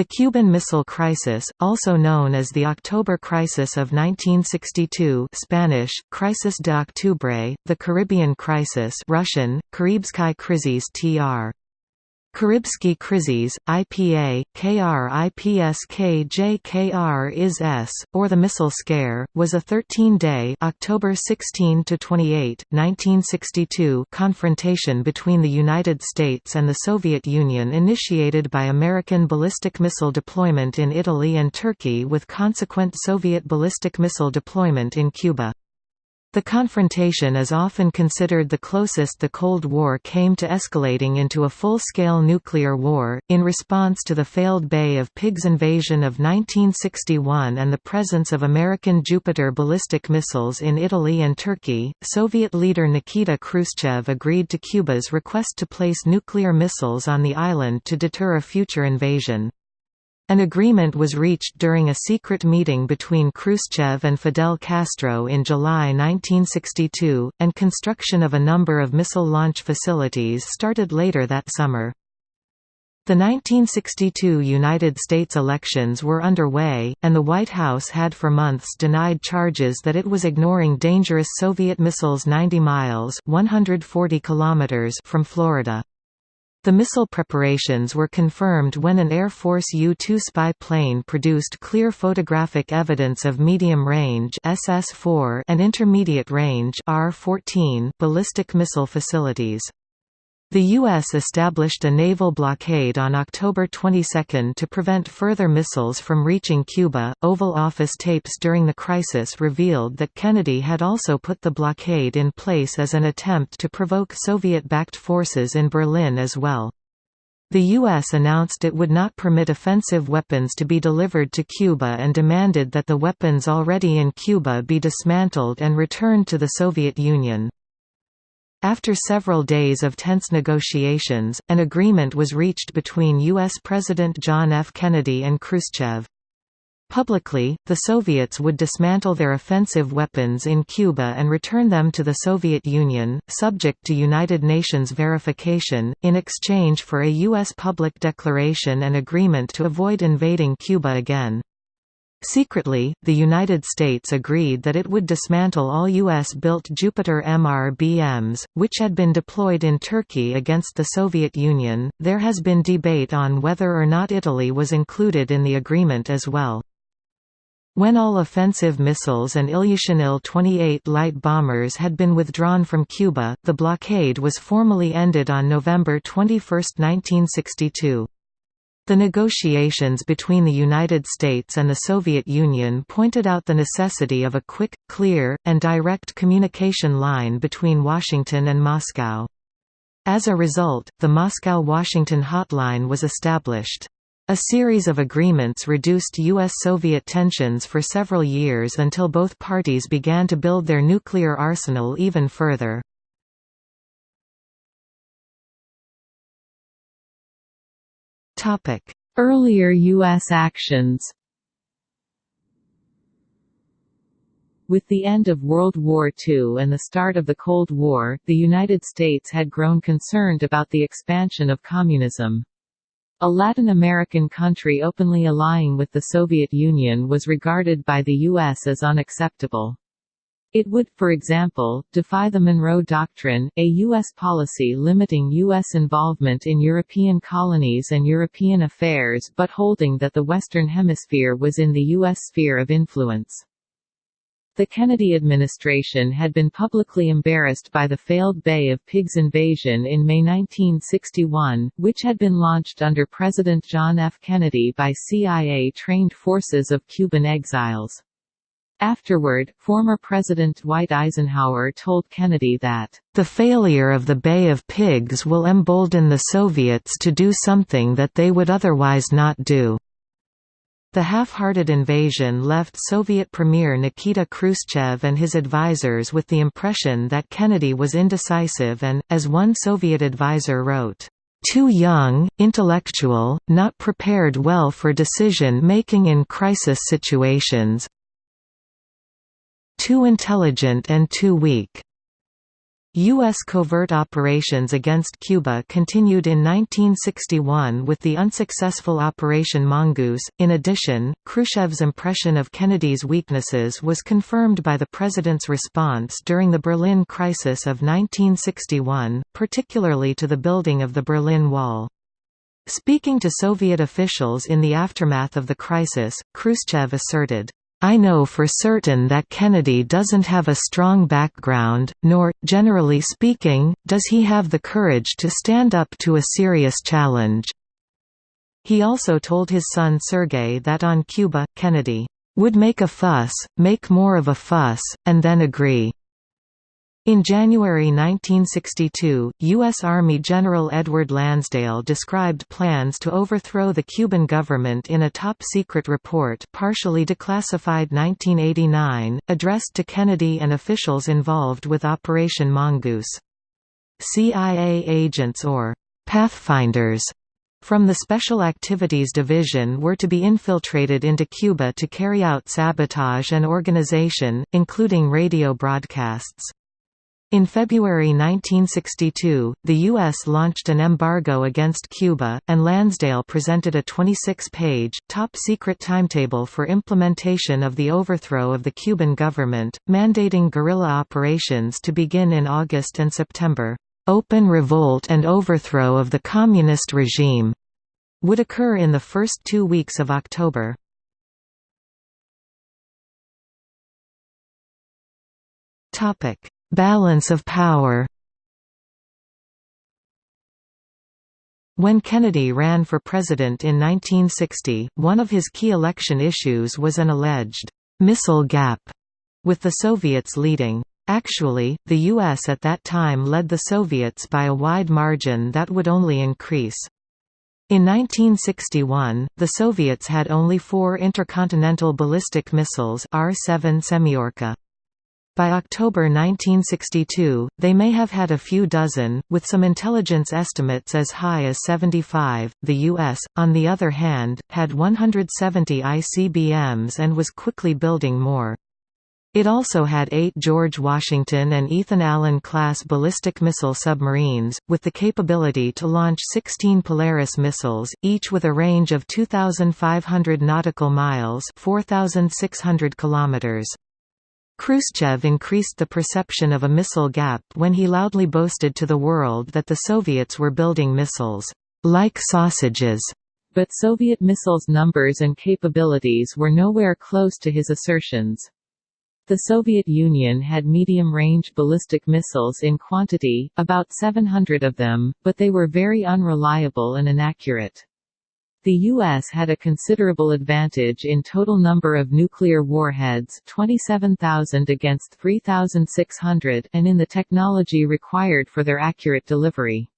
The Cuban Missile Crisis, also known as the October Crisis of 1962 Spanish, Crisis de Octubre, the Caribbean Crisis Russian, Karibsky Krizis tr. Karibsky Krizis, IPA, KR IPSK JKR IS S, or the Missile Scare, was a 13-day October 16 to 28, 1962 confrontation between the United States and the Soviet Union initiated by American ballistic missile deployment in Italy and Turkey with consequent Soviet ballistic missile deployment in Cuba. The confrontation is often considered the closest the Cold War came to escalating into a full-scale nuclear war. In response to the failed Bay of Pigs invasion of 1961 and the presence of American Jupiter ballistic missiles in Italy and Turkey, Soviet leader Nikita Khrushchev agreed to Cuba's request to place nuclear missiles on the island to deter a future invasion. An agreement was reached during a secret meeting between Khrushchev and Fidel Castro in July 1962, and construction of a number of missile launch facilities started later that summer. The 1962 United States elections were underway, and the White House had for months denied charges that it was ignoring dangerous Soviet missiles 90 miles 140 kilometers from Florida. The missile preparations were confirmed when an Air Force U-2 spy plane produced clear photographic evidence of medium-range SS-4 and intermediate-range R-14 ballistic missile facilities. The U.S. established a naval blockade on October 22 to prevent further missiles from reaching Cuba. Oval Office tapes during the crisis revealed that Kennedy had also put the blockade in place as an attempt to provoke Soviet backed forces in Berlin as well. The U.S. announced it would not permit offensive weapons to be delivered to Cuba and demanded that the weapons already in Cuba be dismantled and returned to the Soviet Union. After several days of tense negotiations, an agreement was reached between U.S. President John F. Kennedy and Khrushchev. Publicly, the Soviets would dismantle their offensive weapons in Cuba and return them to the Soviet Union, subject to United Nations verification, in exchange for a U.S. public declaration and agreement to avoid invading Cuba again. Secretly, the United States agreed that it would dismantle all U.S.-built Jupiter MRBMs, which had been deployed in Turkey against the Soviet Union. There has been debate on whether or not Italy was included in the agreement as well. When all offensive missiles and Ilyushin Il-28 light bombers had been withdrawn from Cuba, the blockade was formally ended on November 21, 1962. The negotiations between the United States and the Soviet Union pointed out the necessity of a quick, clear, and direct communication line between Washington and Moscow. As a result, the Moscow–Washington hotline was established. A series of agreements reduced U.S.-Soviet tensions for several years until both parties began to build their nuclear arsenal even further. Earlier U.S. actions With the end of World War II and the start of the Cold War, the United States had grown concerned about the expansion of communism. A Latin American country openly allying with the Soviet Union was regarded by the U.S. as unacceptable. It would, for example, defy the Monroe Doctrine, a U.S. policy limiting U.S. involvement in European colonies and European affairs but holding that the Western Hemisphere was in the U.S. sphere of influence. The Kennedy administration had been publicly embarrassed by the failed Bay of Pigs invasion in May 1961, which had been launched under President John F. Kennedy by CIA-trained forces of Cuban exiles. Afterward, former President Dwight Eisenhower told Kennedy that, "...the failure of the Bay of Pigs will embolden the Soviets to do something that they would otherwise not do." The half-hearted invasion left Soviet Premier Nikita Khrushchev and his advisers with the impression that Kennedy was indecisive and, as one Soviet advisor wrote, "...too young, intellectual, not prepared well for decision-making in crisis situations, too intelligent and too weak. U.S. covert operations against Cuba continued in 1961 with the unsuccessful Operation Mongoose. In addition, Khrushchev's impression of Kennedy's weaknesses was confirmed by the president's response during the Berlin crisis of 1961, particularly to the building of the Berlin Wall. Speaking to Soviet officials in the aftermath of the crisis, Khrushchev asserted, I know for certain that Kennedy doesn't have a strong background, nor, generally speaking, does he have the courage to stand up to a serious challenge." He also told his son Sergei that on Cuba, Kennedy, "...would make a fuss, make more of a fuss, and then agree." In January 1962, U.S. Army General Edward Lansdale described plans to overthrow the Cuban government in a top-secret report partially declassified 1989, addressed to Kennedy and officials involved with Operation Mongoose. CIA agents or «pathfinders» from the Special Activities Division were to be infiltrated into Cuba to carry out sabotage and organization, including radio broadcasts. In February 1962, the U.S. launched an embargo against Cuba, and Lansdale presented a 26-page, top-secret timetable for implementation of the overthrow of the Cuban government, mandating guerrilla operations to begin in August and September. Open revolt and overthrow of the communist regime would occur in the first two weeks of October. Topic Balance of power When Kennedy ran for president in 1960, one of his key election issues was an alleged «missile gap», with the Soviets leading. Actually, the U.S. at that time led the Soviets by a wide margin that would only increase. In 1961, the Soviets had only four intercontinental ballistic missiles R-7 Semyorka. By October 1962, they may have had a few dozen, with some intelligence estimates as high as 75. The U.S., on the other hand, had 170 ICBMs and was quickly building more. It also had eight George Washington and Ethan Allen class ballistic missile submarines, with the capability to launch 16 Polaris missiles, each with a range of 2,500 nautical miles 4,600 kilometers. Khrushchev increased the perception of a missile gap when he loudly boasted to the world that the Soviets were building missiles, like sausages. But Soviet missiles' numbers and capabilities were nowhere close to his assertions. The Soviet Union had medium-range ballistic missiles in quantity, about 700 of them, but they were very unreliable and inaccurate. The U.S. had a considerable advantage in total number of nuclear warheads 27,000 against 3,600 and in the technology required for their accurate delivery.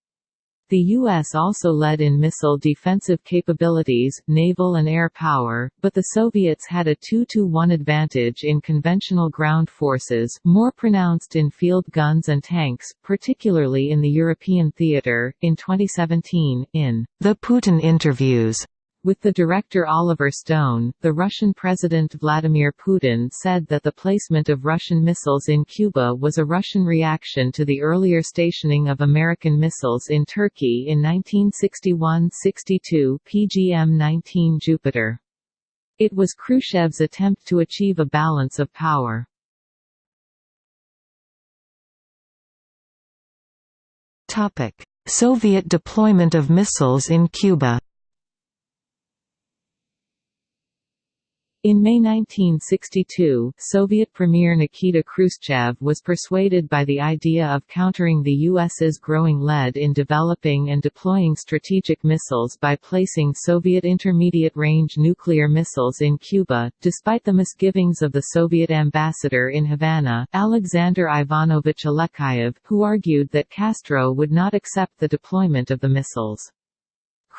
The U.S. also led in missile defensive capabilities, naval and air power, but the Soviets had a 2–1 advantage in conventional ground forces, more pronounced in field guns and tanks, particularly in the European theater. In 2017, in The Putin Interviews, with the director Oliver Stone, the Russian President Vladimir Putin said that the placement of Russian missiles in Cuba was a Russian reaction to the earlier stationing of American missiles in Turkey in 1961–62 PGM-19 Jupiter. It was Khrushchev's attempt to achieve a balance of power. Soviet deployment of missiles in Cuba In May 1962, Soviet Premier Nikita Khrushchev was persuaded by the idea of countering the U.S.'s growing lead in developing and deploying strategic missiles by placing Soviet intermediate-range nuclear missiles in Cuba, despite the misgivings of the Soviet ambassador in Havana, Alexander Ivanovich Alexeyev, who argued that Castro would not accept the deployment of the missiles.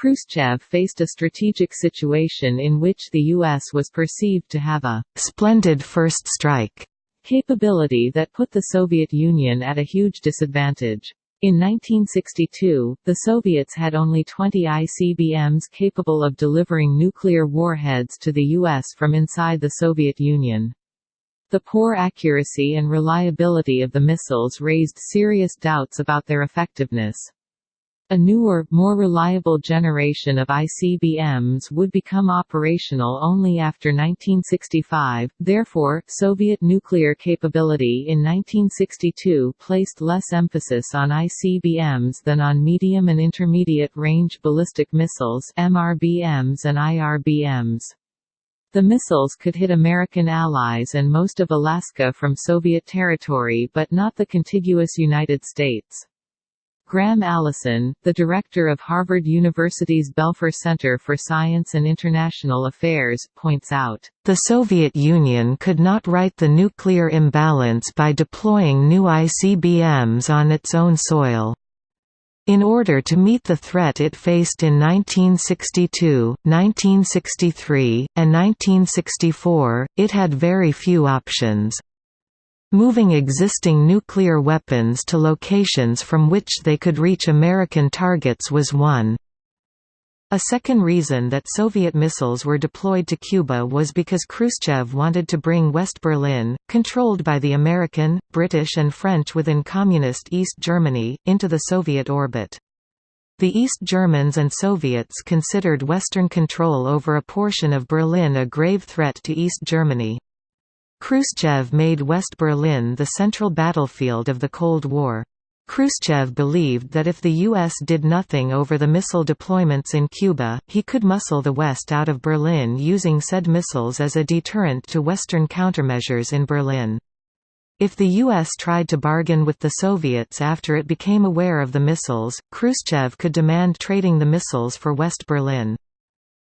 Khrushchev faced a strategic situation in which the U.S. was perceived to have a «splendid first strike» capability that put the Soviet Union at a huge disadvantage. In 1962, the Soviets had only 20 ICBMs capable of delivering nuclear warheads to the U.S. from inside the Soviet Union. The poor accuracy and reliability of the missiles raised serious doubts about their effectiveness. A newer, more reliable generation of ICBMs would become operational only after 1965, therefore, Soviet nuclear capability in 1962 placed less emphasis on ICBMs than on medium and intermediate-range ballistic missiles MRBMs and IRBMs. The missiles could hit American allies and most of Alaska from Soviet territory but not the contiguous United States. Graham Allison, the director of Harvard University's Belfer Center for Science and International Affairs, points out, "...the Soviet Union could not right the nuclear imbalance by deploying new ICBMs on its own soil." In order to meet the threat it faced in 1962, 1963, and 1964, it had very few options. Moving existing nuclear weapons to locations from which they could reach American targets was one. A second reason that Soviet missiles were deployed to Cuba was because Khrushchev wanted to bring West Berlin, controlled by the American, British and French within Communist East Germany, into the Soviet orbit. The East Germans and Soviets considered Western control over a portion of Berlin a grave threat to East Germany. Khrushchev made West Berlin the central battlefield of the Cold War. Khrushchev believed that if the U.S. did nothing over the missile deployments in Cuba, he could muscle the West out of Berlin using said missiles as a deterrent to Western countermeasures in Berlin. If the U.S. tried to bargain with the Soviets after it became aware of the missiles, Khrushchev could demand trading the missiles for West Berlin.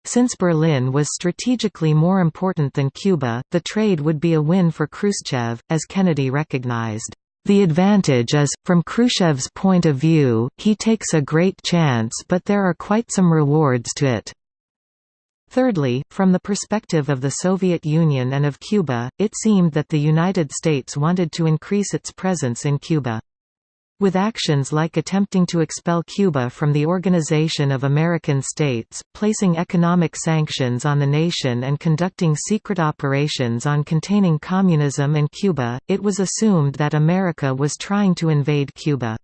Since Berlin was strategically more important than Cuba, the trade would be a win for Khrushchev, as Kennedy recognized. The advantage is, from Khrushchev's point of view, he takes a great chance but there are quite some rewards to it. Thirdly, from the perspective of the Soviet Union and of Cuba, it seemed that the United States wanted to increase its presence in Cuba. With actions like attempting to expel Cuba from the Organization of American States, placing economic sanctions on the nation and conducting secret operations on containing communism and Cuba, it was assumed that America was trying to invade Cuba.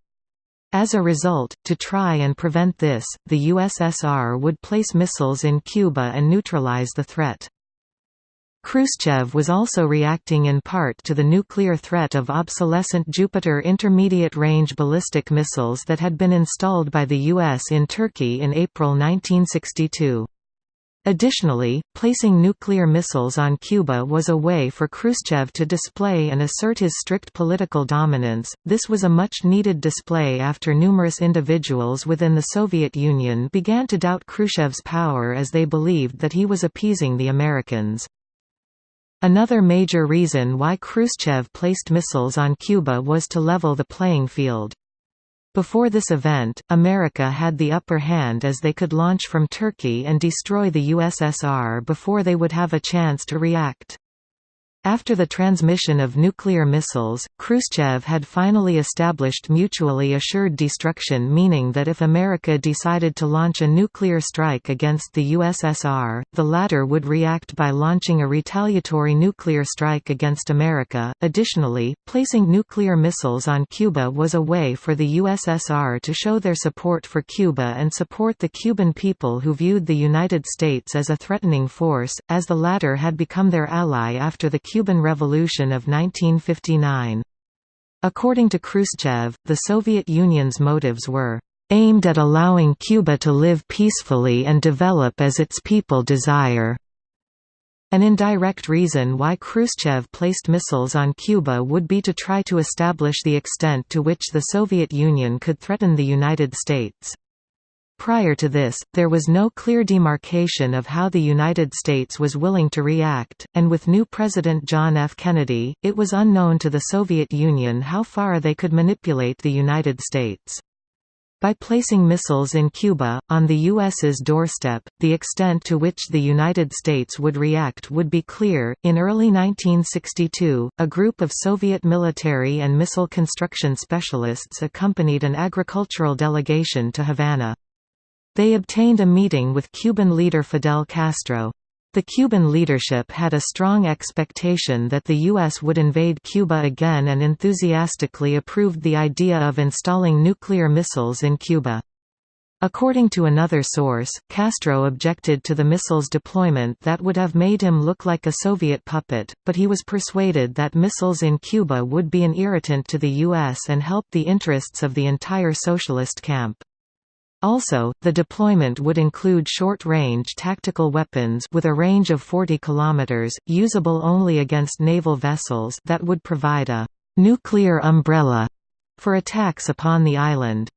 As a result, to try and prevent this, the USSR would place missiles in Cuba and neutralize the threat. Khrushchev was also reacting in part to the nuclear threat of obsolescent Jupiter intermediate-range ballistic missiles that had been installed by the U.S. in Turkey in April 1962. Additionally, placing nuclear missiles on Cuba was a way for Khrushchev to display and assert his strict political dominance. This was a much needed display after numerous individuals within the Soviet Union began to doubt Khrushchev's power as they believed that he was appeasing the Americans. Another major reason why Khrushchev placed missiles on Cuba was to level the playing field. Before this event, America had the upper hand as they could launch from Turkey and destroy the USSR before they would have a chance to react. After the transmission of nuclear missiles, Khrushchev had finally established mutually assured destruction meaning that if America decided to launch a nuclear strike against the USSR, the latter would react by launching a retaliatory nuclear strike against America. Additionally, placing nuclear missiles on Cuba was a way for the USSR to show their support for Cuba and support the Cuban people who viewed the United States as a threatening force, as the latter had become their ally after the Cuban Revolution of 1959. According to Khrushchev, the Soviet Union's motives were aimed at allowing Cuba to live peacefully and develop as its people desire. An indirect reason why Khrushchev placed missiles on Cuba would be to try to establish the extent to which the Soviet Union could threaten the United States. Prior to this, there was no clear demarcation of how the United States was willing to react, and with new President John F. Kennedy, it was unknown to the Soviet Union how far they could manipulate the United States. By placing missiles in Cuba, on the U.S.'s doorstep, the extent to which the United States would react would be clear. In early 1962, a group of Soviet military and missile construction specialists accompanied an agricultural delegation to Havana. They obtained a meeting with Cuban leader Fidel Castro. The Cuban leadership had a strong expectation that the U.S. would invade Cuba again and enthusiastically approved the idea of installing nuclear missiles in Cuba. According to another source, Castro objected to the missiles deployment that would have made him look like a Soviet puppet, but he was persuaded that missiles in Cuba would be an irritant to the U.S. and help the interests of the entire socialist camp. Also, the deployment would include short-range tactical weapons with a range of 40 km, usable only against naval vessels that would provide a «nuclear umbrella» for attacks upon the island.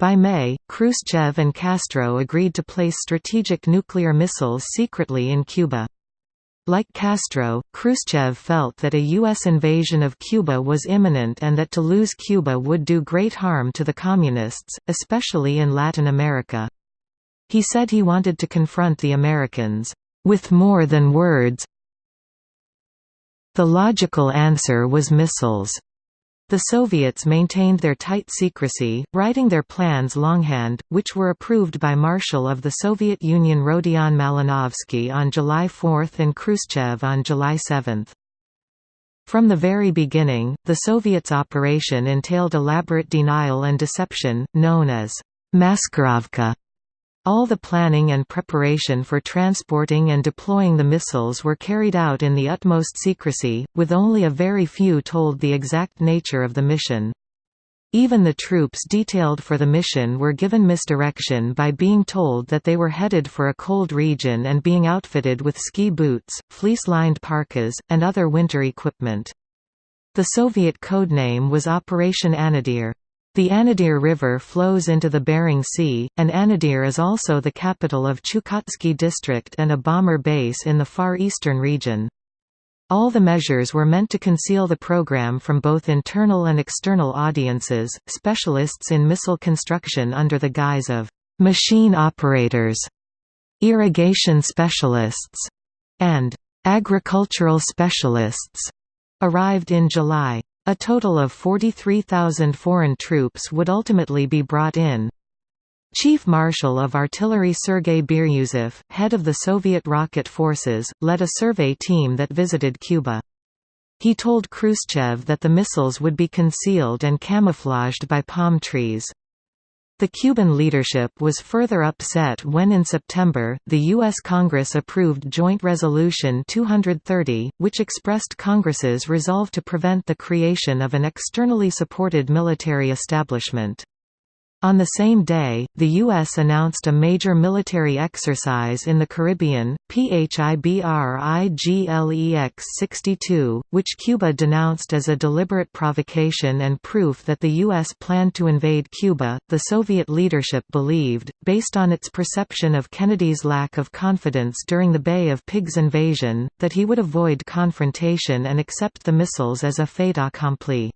By May, Khrushchev and Castro agreed to place strategic nuclear missiles secretly in Cuba. Like Castro, Khrushchev felt that a U.S. invasion of Cuba was imminent and that to lose Cuba would do great harm to the Communists, especially in Latin America. He said he wanted to confront the Americans, "...with more than words The logical answer was missiles. The Soviets maintained their tight secrecy, writing their plans longhand, which were approved by Marshal of the Soviet Union Rodion Malinovsky on July 4 and Khrushchev on July 7. From the very beginning, the Soviets' operation entailed elaborate denial and deception, known as Maskirovka. All the planning and preparation for transporting and deploying the missiles were carried out in the utmost secrecy, with only a very few told the exact nature of the mission. Even the troops detailed for the mission were given misdirection by being told that they were headed for a cold region and being outfitted with ski boots, fleece-lined parkas, and other winter equipment. The Soviet codename was Operation Anadyr. The Anadyr River flows into the Bering Sea, and Anadyr is also the capital of Chukotsky District and a bomber base in the Far Eastern region. All the measures were meant to conceal the program from both internal and external audiences, specialists in missile construction under the guise of «machine operators», «irrigation specialists», and «agricultural specialists» arrived in July. A total of 43,000 foreign troops would ultimately be brought in. Chief Marshal of Artillery Sergei Biryuzov, head of the Soviet rocket forces, led a survey team that visited Cuba. He told Khrushchev that the missiles would be concealed and camouflaged by palm trees. The Cuban leadership was further upset when in September, the U.S. Congress approved Joint Resolution 230, which expressed Congress's resolve to prevent the creation of an externally supported military establishment. On the same day, the U.S. announced a major military exercise in the Caribbean, PHIBRIGLEX-62, which Cuba denounced as a deliberate provocation and proof that the U.S. planned to invade Cuba. The Soviet leadership believed, based on its perception of Kennedy's lack of confidence during the Bay of Pigs invasion, that he would avoid confrontation and accept the missiles as a fait accompli.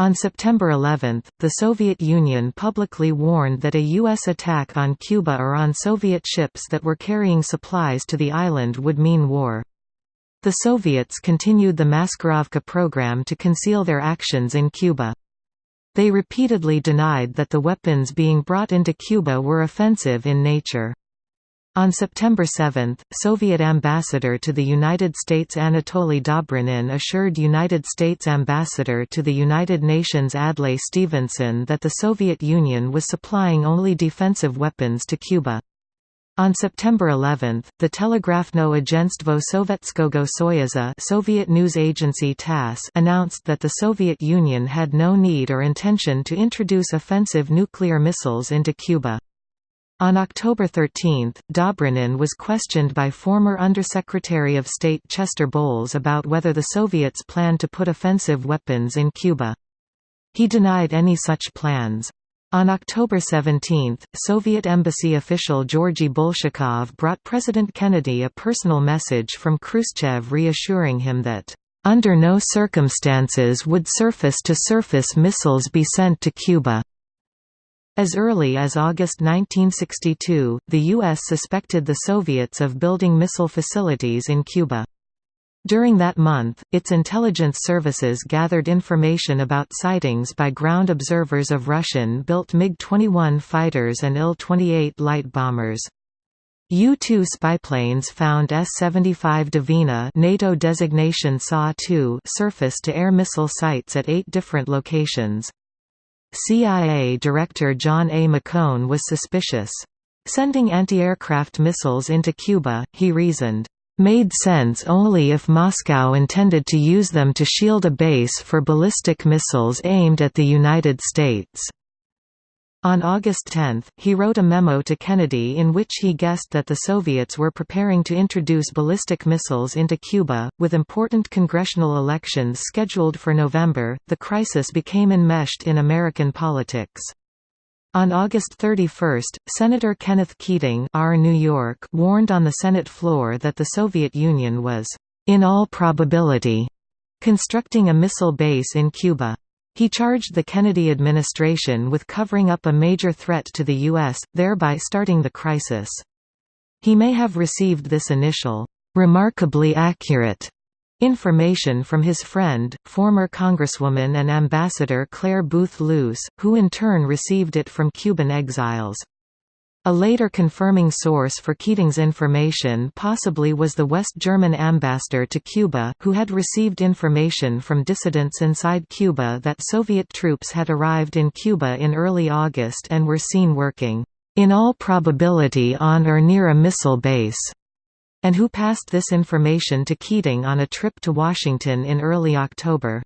On September 11, the Soviet Union publicly warned that a U.S. attack on Cuba or on Soviet ships that were carrying supplies to the island would mean war. The Soviets continued the Maskirovka program to conceal their actions in Cuba. They repeatedly denied that the weapons being brought into Cuba were offensive in nature. On September 7, Soviet ambassador to the United States Anatoly Dobrynin assured United States ambassador to the United Nations Adlai Stevenson that the Soviet Union was supplying only defensive weapons to Cuba. On September 11, the Telegrafno Agentstvo Sovetskogo Soyuza Soviet news agency TASS announced that the Soviet Union had no need or intention to introduce offensive nuclear missiles into Cuba. On October 13, Dobrynin was questioned by former Undersecretary of State Chester Bowles about whether the Soviets planned to put offensive weapons in Cuba. He denied any such plans. On October 17, Soviet embassy official Georgy Bolshakov brought President Kennedy a personal message from Khrushchev reassuring him that, "...under no circumstances would surface-to-surface -surface missiles be sent to Cuba." As early as August 1962, the U.S. suspected the Soviets of building missile facilities in Cuba. During that month, its intelligence services gathered information about sightings by ground observers of Russian-built MiG-21 fighters and Il-28 light bombers. U-2 spyplanes found S-75 Dvina NATO designation SA-2 surface-to-air missile sites at eight different locations. CIA Director John A. McCone was suspicious. Sending anti-aircraft missiles into Cuba, he reasoned, "...made sense only if Moscow intended to use them to shield a base for ballistic missiles aimed at the United States." On August 10, he wrote a memo to Kennedy in which he guessed that the Soviets were preparing to introduce ballistic missiles into Cuba. With important congressional elections scheduled for November, the crisis became enmeshed in American politics. On August 31, Senator Kenneth Keating R. New York warned on the Senate floor that the Soviet Union was, "...in all probability," constructing a missile base in Cuba. He charged the Kennedy administration with covering up a major threat to the U.S., thereby starting the crisis. He may have received this initial, "...remarkably accurate," information from his friend, former Congresswoman and Ambassador Clare Boothe Luce, who in turn received it from Cuban exiles. A later confirming source for Keating's information possibly was the West German ambassador to Cuba, who had received information from dissidents inside Cuba that Soviet troops had arrived in Cuba in early August and were seen working, "...in all probability on or near a missile base." and who passed this information to Keating on a trip to Washington in early October.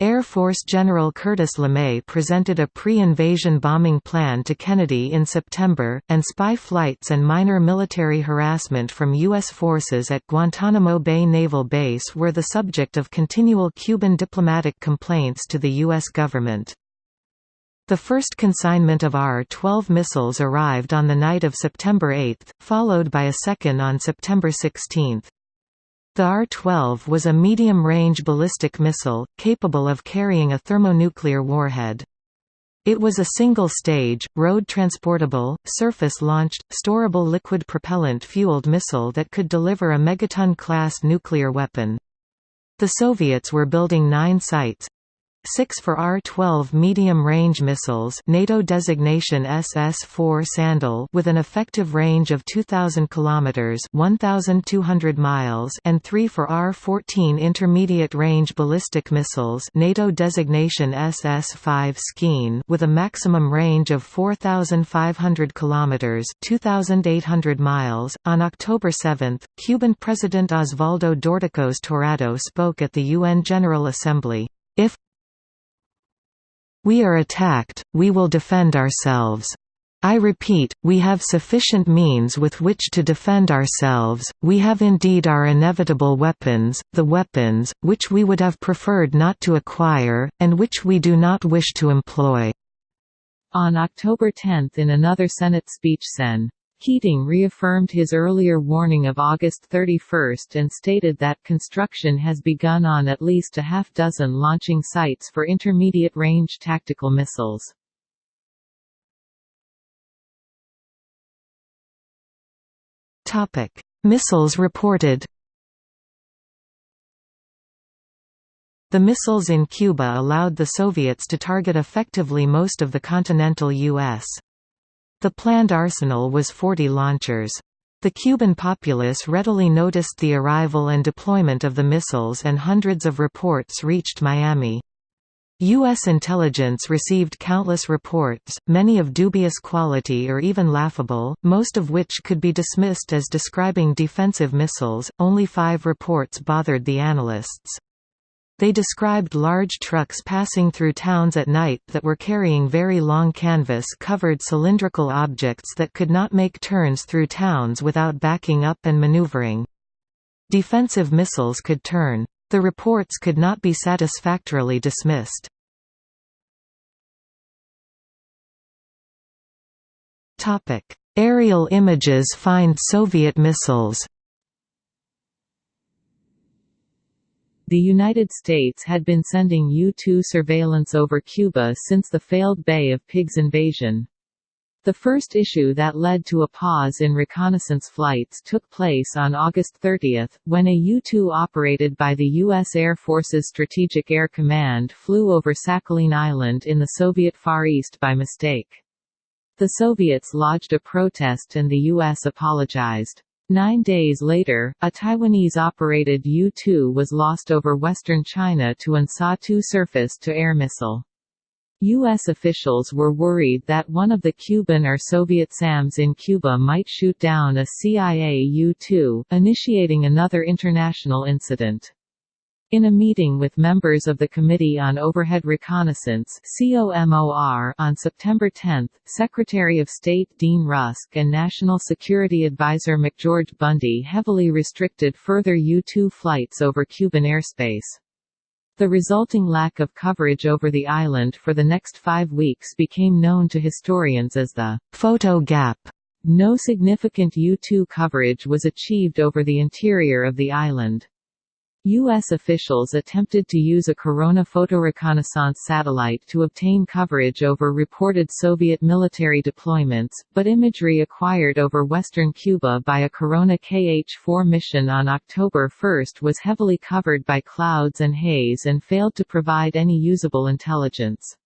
Air Force General Curtis LeMay presented a pre-invasion bombing plan to Kennedy in September, and spy flights and minor military harassment from U.S. forces at Guantanamo Bay Naval Base were the subject of continual Cuban diplomatic complaints to the U.S. government. The first consignment of R-12 missiles arrived on the night of September 8, followed by a second on September 16. The R-12 was a medium-range ballistic missile, capable of carrying a thermonuclear warhead. It was a single-stage, road-transportable, surface-launched, storable liquid propellant-fueled missile that could deliver a megaton-class nuclear weapon. The Soviets were building nine sites, 6 for R-12 medium-range missiles NATO designation SS-4 Sandal with an effective range of 2,000 km 1,200 miles and 3 for R-14 intermediate-range ballistic missiles NATO designation SS-5 Skeen with a maximum range of 4,500 km 2,800 miles. On October 7, Cuban President Osvaldo Dorticos Torrado spoke at the UN General Assembly. If we are attacked, we will defend ourselves. I repeat, we have sufficient means with which to defend ourselves, we have indeed our inevitable weapons, the weapons, which we would have preferred not to acquire, and which we do not wish to employ." On October 10 in another Senate speech Sen. Keating reaffirmed his earlier warning of August 31 and stated that construction has begun on at least a half dozen launching sites for intermediate-range tactical missiles. Missiles reported The missiles in Cuba allowed the Soviets to target effectively most of the continental U.S. The planned arsenal was 40 launchers. The Cuban populace readily noticed the arrival and deployment of the missiles and hundreds of reports reached Miami. U.S. intelligence received countless reports, many of dubious quality or even laughable, most of which could be dismissed as describing defensive missiles. Only five reports bothered the analysts. They described large trucks passing through towns at night that were carrying very long canvas-covered cylindrical objects that could not make turns through towns without backing up and maneuvering. Defensive missiles could turn. The reports could not be satisfactorily dismissed. Aerial images find Soviet missiles The United States had been sending U-2 surveillance over Cuba since the failed Bay of Pigs invasion. The first issue that led to a pause in reconnaissance flights took place on August 30, when a U-2 operated by the U.S. Air Force's Strategic Air Command flew over Sakhalin Island in the Soviet Far East by mistake. The Soviets lodged a protest and the U.S. apologized. Nine days later, a Taiwanese-operated U-2 was lost over western China to an SA-2 surface-to-air missile. U.S. officials were worried that one of the Cuban or Soviet SAMs in Cuba might shoot down a CIA U-2, initiating another international incident. In a meeting with members of the Committee on Overhead Reconnaissance on September 10, Secretary of State Dean Rusk and National Security Advisor McGeorge Bundy heavily restricted further U-2 flights over Cuban airspace. The resulting lack of coverage over the island for the next five weeks became known to historians as the «photo gap». No significant U-2 coverage was achieved over the interior of the island. U.S. officials attempted to use a Corona photoreconnaissance satellite to obtain coverage over reported Soviet military deployments, but imagery acquired over western Cuba by a Corona KH-4 mission on October 1 was heavily covered by clouds and haze and failed to provide any usable intelligence.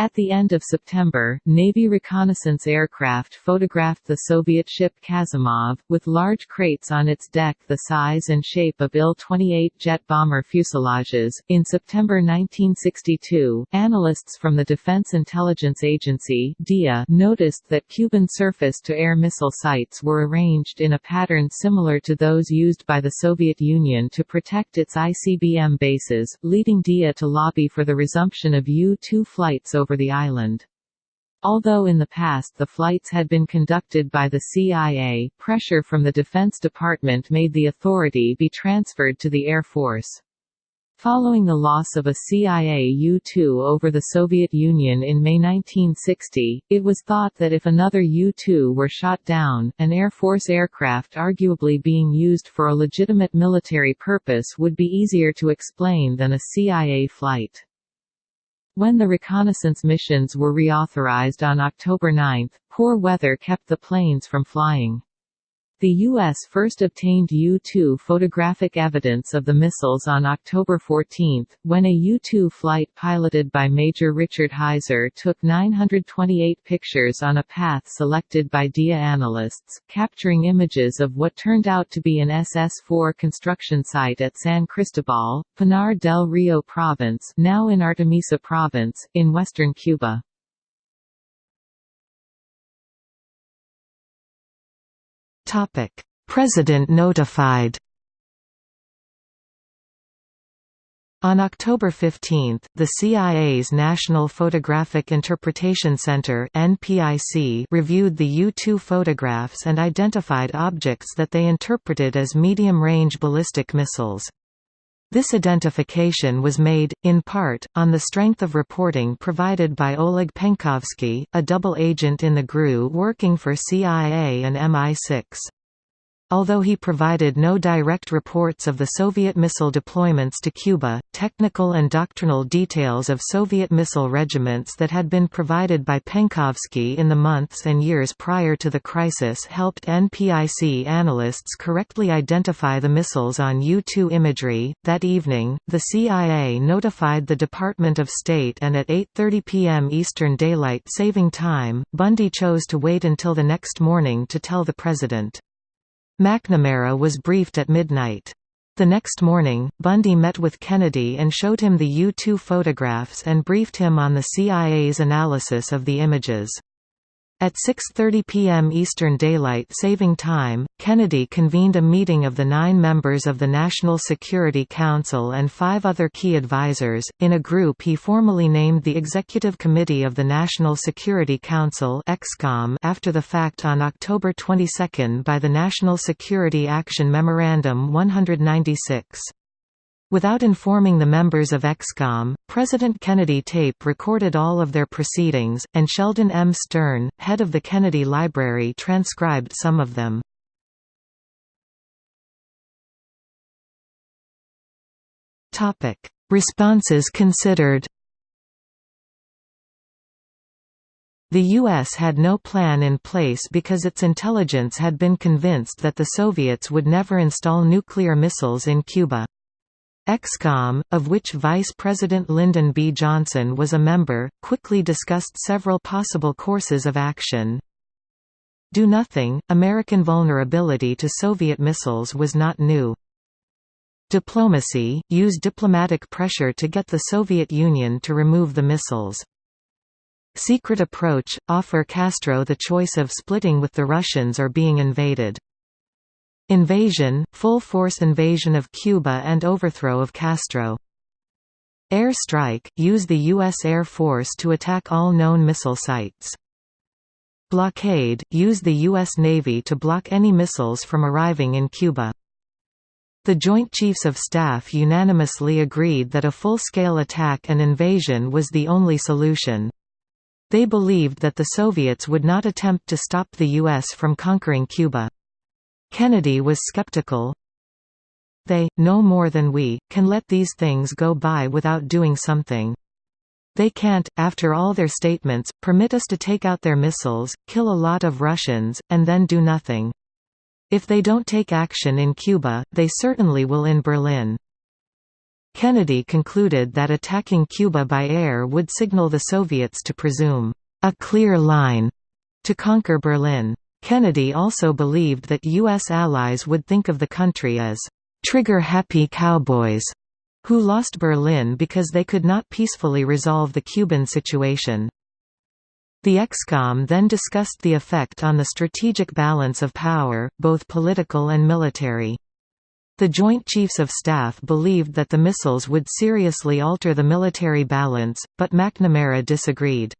At the end of September, Navy reconnaissance aircraft photographed the Soviet ship Kasimov, with large crates on its deck the size and shape of Il-28 jet bomber fuselages. In September 1962, analysts from the Defense Intelligence Agency (DIA) noticed that Cuban surface-to-air missile sites were arranged in a pattern similar to those used by the Soviet Union to protect its ICBM bases, leading DIA to lobby for the resumption of U-2 flights over over the island. Although in the past the flights had been conducted by the CIA, pressure from the Defense Department made the authority be transferred to the Air Force. Following the loss of a CIA U-2 over the Soviet Union in May 1960, it was thought that if another U-2 were shot down, an Air Force aircraft arguably being used for a legitimate military purpose would be easier to explain than a CIA flight. When the reconnaissance missions were reauthorized on October 9, poor weather kept the planes from flying. The U.S. first obtained U-2 photographic evidence of the missiles on October 14, when a U-2 flight piloted by Major Richard Heyser took 928 pictures on a path selected by DIA analysts, capturing images of what turned out to be an SS-4 construction site at San Cristobal, Pinar del Rio Province now in Artemisa Province, in western Cuba. President notified On October 15, the CIA's National Photographic Interpretation Center reviewed the U-2 photographs and identified objects that they interpreted as medium-range ballistic missiles. This identification was made, in part, on the strength of reporting provided by Oleg Penkovsky, a double agent in the GRU working for CIA and MI6. Although he provided no direct reports of the Soviet missile deployments to Cuba, technical and doctrinal details of Soviet missile regiments that had been provided by Penkovsky in the months and years prior to the crisis helped NPIC analysts correctly identify the missiles on U-2 imagery. That evening, the CIA notified the Department of State and at 8.30 p.m. Eastern Daylight Saving Time, Bundy chose to wait until the next morning to tell the President. McNamara was briefed at midnight. The next morning, Bundy met with Kennedy and showed him the U-2 photographs and briefed him on the CIA's analysis of the images. At 6.30 p.m. Eastern Daylight Saving Time, Kennedy convened a meeting of the nine members of the National Security Council and five other key advisers, in a group he formally named the Executive Committee of the National Security Council after the fact on October 22 by the National Security Action Memorandum 196. Without informing the members of ExComm, President Kennedy tape recorded all of their proceedings, and Sheldon M. Stern, head of the Kennedy Library transcribed some of them. Responses considered The U.S. had no plan in place because its intelligence had been convinced that the Soviets would never install nuclear missiles in Cuba. ExComm, of which Vice President Lyndon B. Johnson was a member, quickly discussed several possible courses of action. Do nothing, American vulnerability to Soviet missiles was not new. Diplomacy, use diplomatic pressure to get the Soviet Union to remove the missiles. Secret approach, offer Castro the choice of splitting with the Russians or being invaded. Invasion, full-force invasion of Cuba and overthrow of Castro. Air strike, use the U.S. Air Force to attack all known missile sites. Blockade, use the U.S. Navy to block any missiles from arriving in Cuba. The Joint Chiefs of Staff unanimously agreed that a full-scale attack and invasion was the only solution. They believed that the Soviets would not attempt to stop the U.S. from conquering Cuba. Kennedy was skeptical. They, no more than we, can let these things go by without doing something. They can't, after all their statements, permit us to take out their missiles, kill a lot of Russians, and then do nothing. If they don't take action in Cuba, they certainly will in Berlin. Kennedy concluded that attacking Cuba by air would signal the Soviets to presume a clear line to conquer Berlin. Kennedy also believed that U.S. allies would think of the country as trigger-happy cowboys who lost Berlin because they could not peacefully resolve the Cuban situation. The ExComm then discussed the effect on the strategic balance of power, both political and military. The Joint Chiefs of Staff believed that the missiles would seriously alter the military balance, but McNamara disagreed.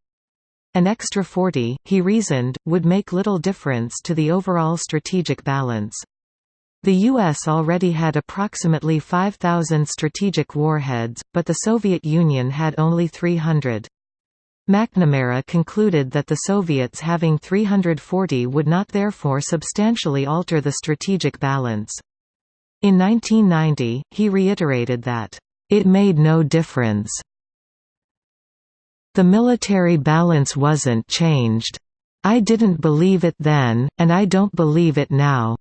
An extra 40, he reasoned, would make little difference to the overall strategic balance. The U.S. already had approximately 5,000 strategic warheads, but the Soviet Union had only 300. McNamara concluded that the Soviets having 340 would not therefore substantially alter the strategic balance. In 1990, he reiterated that, "...it made no difference." The military balance wasn't changed. I didn't believe it then, and I don't believe it now."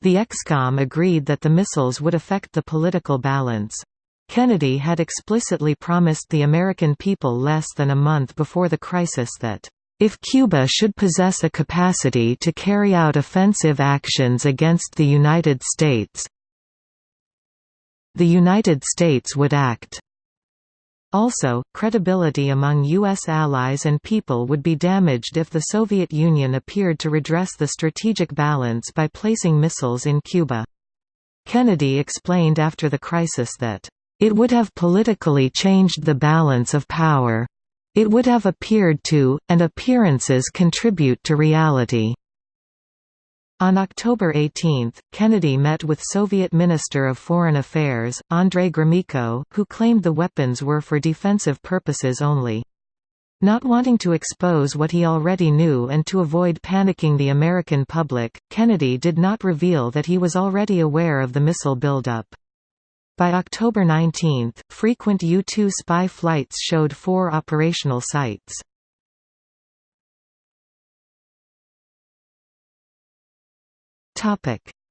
The ExComm agreed that the missiles would affect the political balance. Kennedy had explicitly promised the American people less than a month before the crisis that, "...if Cuba should possess a capacity to carry out offensive actions against the United States the United States would act." Also, credibility among U.S. allies and people would be damaged if the Soviet Union appeared to redress the strategic balance by placing missiles in Cuba. Kennedy explained after the crisis that, "...it would have politically changed the balance of power. It would have appeared to, and appearances contribute to reality." On October 18, Kennedy met with Soviet Minister of Foreign Affairs, Andrei Gromyko, who claimed the weapons were for defensive purposes only. Not wanting to expose what he already knew and to avoid panicking the American public, Kennedy did not reveal that he was already aware of the missile buildup. By October 19, frequent U-2 spy flights showed four operational sites.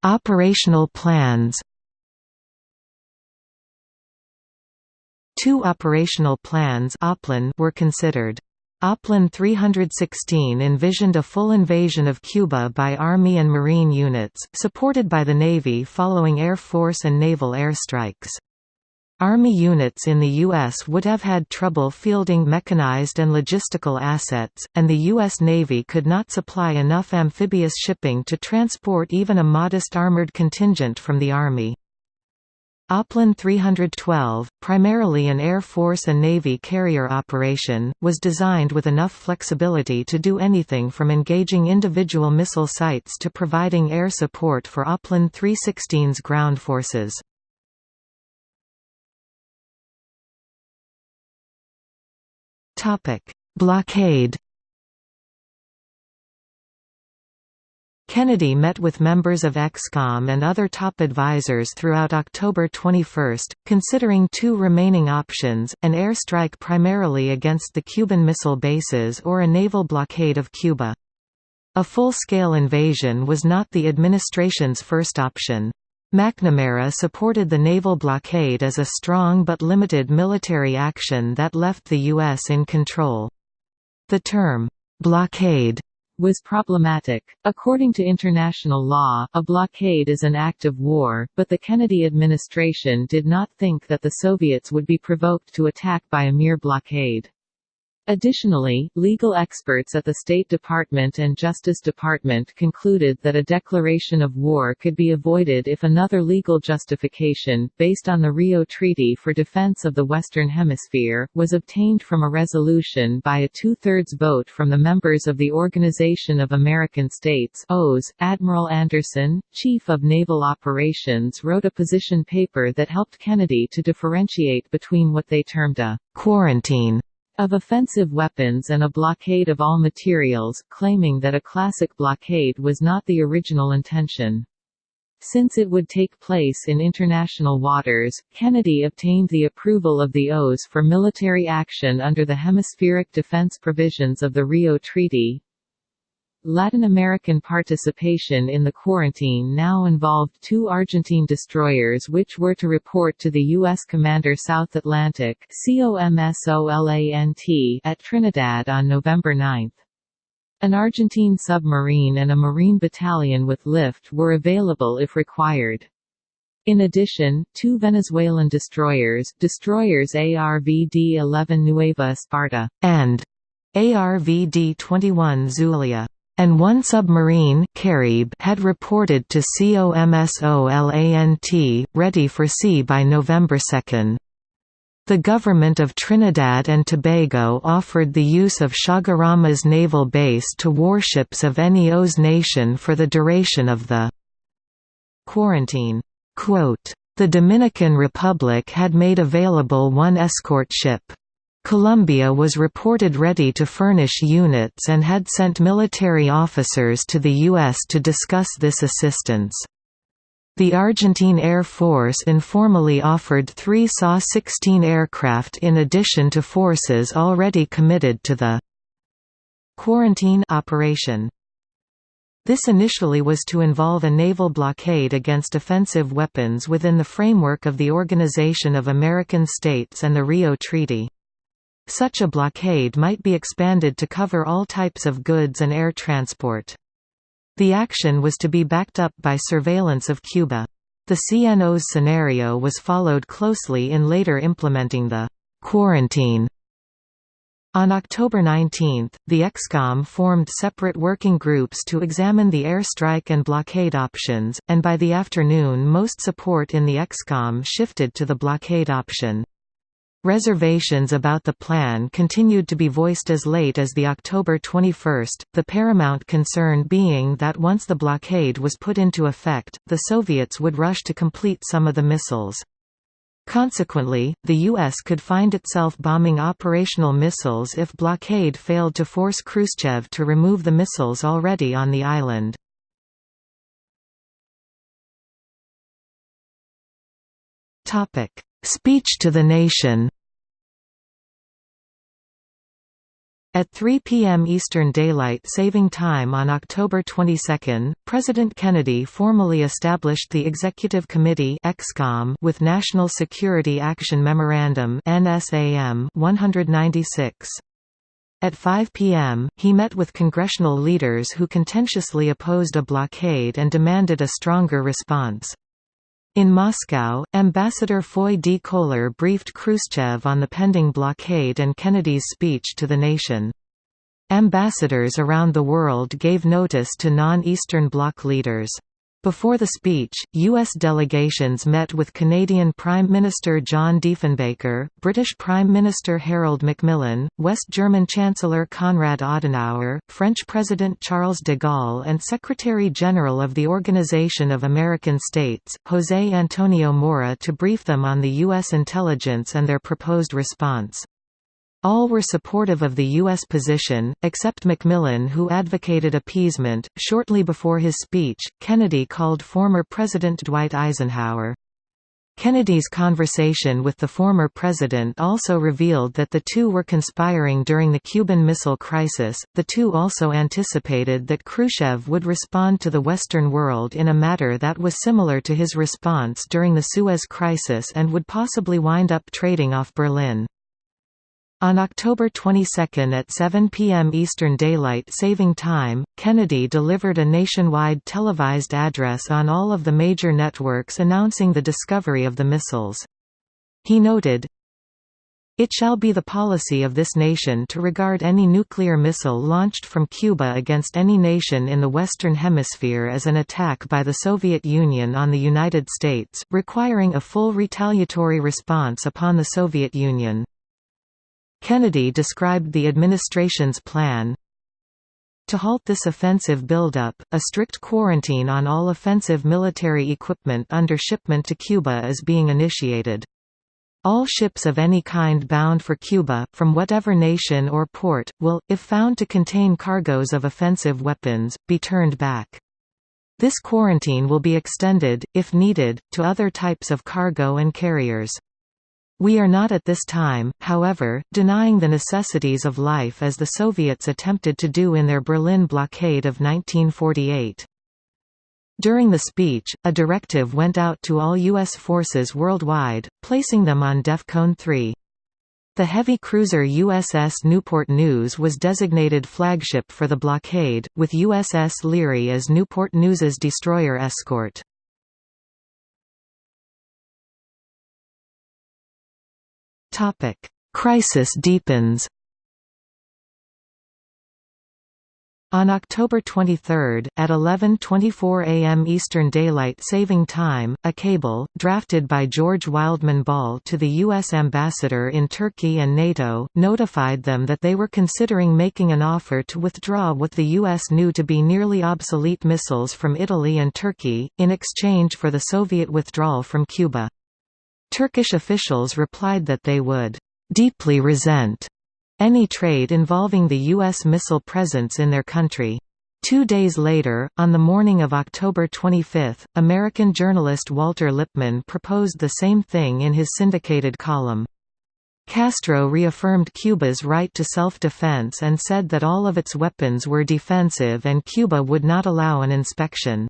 Operational plans. Two operational plans were considered. OPLAN 316 envisioned a full invasion of Cuba by Army and Marine units, supported by the Navy following Air Force and naval airstrikes. Army units in the U.S. would have had trouble fielding mechanized and logistical assets, and the U.S. Navy could not supply enough amphibious shipping to transport even a modest armored contingent from the Army. OPLAN 312, primarily an Air Force and Navy carrier operation, was designed with enough flexibility to do anything from engaging individual missile sites to providing air support for OPLAN 316's ground forces. Blockade Kennedy met with members of ExComm and other top advisers throughout October 21, considering two remaining options, an airstrike primarily against the Cuban missile bases or a naval blockade of Cuba. A full-scale invasion was not the administration's first option. McNamara supported the naval blockade as a strong but limited military action that left the U.S. in control. The term, blockade was problematic. According to international law, a blockade is an act of war, but the Kennedy administration did not think that the Soviets would be provoked to attack by a mere blockade. Additionally, legal experts at the State Department and Justice Department concluded that a declaration of war could be avoided if another legal justification, based on the Rio Treaty for Defense of the Western Hemisphere, was obtained from a resolution by a two-thirds vote from the members of the Organization of American States OAS. Admiral Anderson, Chief of Naval Operations wrote a position paper that helped Kennedy to differentiate between what they termed a quarantine of offensive weapons and a blockade of all materials, claiming that a classic blockade was not the original intention. Since it would take place in international waters, Kennedy obtained the approval of the OAS for military action under the hemispheric defense provisions of the Rio Treaty, Latin American participation in the quarantine now involved two Argentine destroyers which were to report to the U.S. Commander South Atlantic at Trinidad on November 9. An Argentine submarine and a Marine battalion with lift were available if required. In addition, two Venezuelan destroyers, destroyers ARVD-11 Nueva Esparta, and ARVD-21 Zulia, and one submarine Caribe had reported to COMSOLANT, ready for sea by November 2. The government of Trinidad and Tobago offered the use of Chaguaramas naval base to warships of any OAS nation for the duration of the quarantine. Quote, the Dominican Republic had made available one escort ship. Colombia was reported ready to furnish units and had sent military officers to the U.S. to discuss this assistance. The Argentine Air Force informally offered three SA-16 aircraft in addition to forces already committed to the quarantine operation. This initially was to involve a naval blockade against offensive weapons within the framework of the Organization of American States and the Rio Treaty. Such a blockade might be expanded to cover all types of goods and air transport. The action was to be backed up by surveillance of Cuba. The CNO's scenario was followed closely in later implementing the quarantine. On October 19, the EXCOM formed separate working groups to examine the airstrike and blockade options, and by the afternoon most support in the EXCOM shifted to the blockade option. Reservations about the plan continued to be voiced as late as the October 21, the paramount concern being that once the blockade was put into effect, the Soviets would rush to complete some of the missiles. Consequently, the U.S. could find itself bombing operational missiles if blockade failed to force Khrushchev to remove the missiles already on the island. Speech to the nation At 3 p.m. Eastern Daylight Saving Time on October 22, President Kennedy formally established the Executive Committee with National Security Action Memorandum 196. At 5 p.m., he met with congressional leaders who contentiously opposed a blockade and demanded a stronger response. In Moscow, Ambassador Foy D. Kohler briefed Khrushchev on the pending blockade and Kennedy's speech to the nation. Ambassadors around the world gave notice to non-Eastern Bloc leaders. Before the speech, U.S. delegations met with Canadian Prime Minister John Diefenbaker, British Prime Minister Harold Macmillan, West German Chancellor Konrad Adenauer, French President Charles de Gaulle and Secretary-General of the Organization of American States, José Antonio Mora to brief them on the U.S. intelligence and their proposed response. All were supportive of the U.S. position, except Macmillan who advocated appeasement. Shortly before his speech, Kennedy called former President Dwight Eisenhower. Kennedy's conversation with the former president also revealed that the two were conspiring during the Cuban Missile Crisis. The two also anticipated that Khrushchev would respond to the Western world in a manner that was similar to his response during the Suez Crisis and would possibly wind up trading off Berlin. On October 22 at 7 p.m. Eastern Daylight Saving Time, Kennedy delivered a nationwide televised address on all of the major networks announcing the discovery of the missiles. He noted, It shall be the policy of this nation to regard any nuclear missile launched from Cuba against any nation in the Western Hemisphere as an attack by the Soviet Union on the United States, requiring a full retaliatory response upon the Soviet Union. Kennedy described the administration's plan to halt this offensive buildup, a strict quarantine on all offensive military equipment under shipment to Cuba is being initiated. All ships of any kind bound for Cuba, from whatever nation or port, will, if found to contain cargoes of offensive weapons, be turned back. This quarantine will be extended, if needed, to other types of cargo and carriers. We are not at this time, however, denying the necessities of life as the Soviets attempted to do in their Berlin blockade of 1948. During the speech, a directive went out to all U.S. forces worldwide, placing them on DEFCON 3. The heavy cruiser USS Newport News was designated flagship for the blockade, with USS Leary as Newport News's destroyer escort. Topic: Crisis deepens. On October 23, at 11.24 am Eastern Daylight Saving Time, a cable, drafted by George Wildman Ball to the U.S. ambassador in Turkey and NATO, notified them that they were considering making an offer to withdraw what the U.S. knew to be nearly obsolete missiles from Italy and Turkey, in exchange for the Soviet withdrawal from Cuba. Turkish officials replied that they would deeply resent any trade involving the U.S. missile presence in their country. Two days later, on the morning of October 25, American journalist Walter Lippmann proposed the same thing in his syndicated column. Castro reaffirmed Cuba's right to self-defense and said that all of its weapons were defensive and Cuba would not allow an inspection.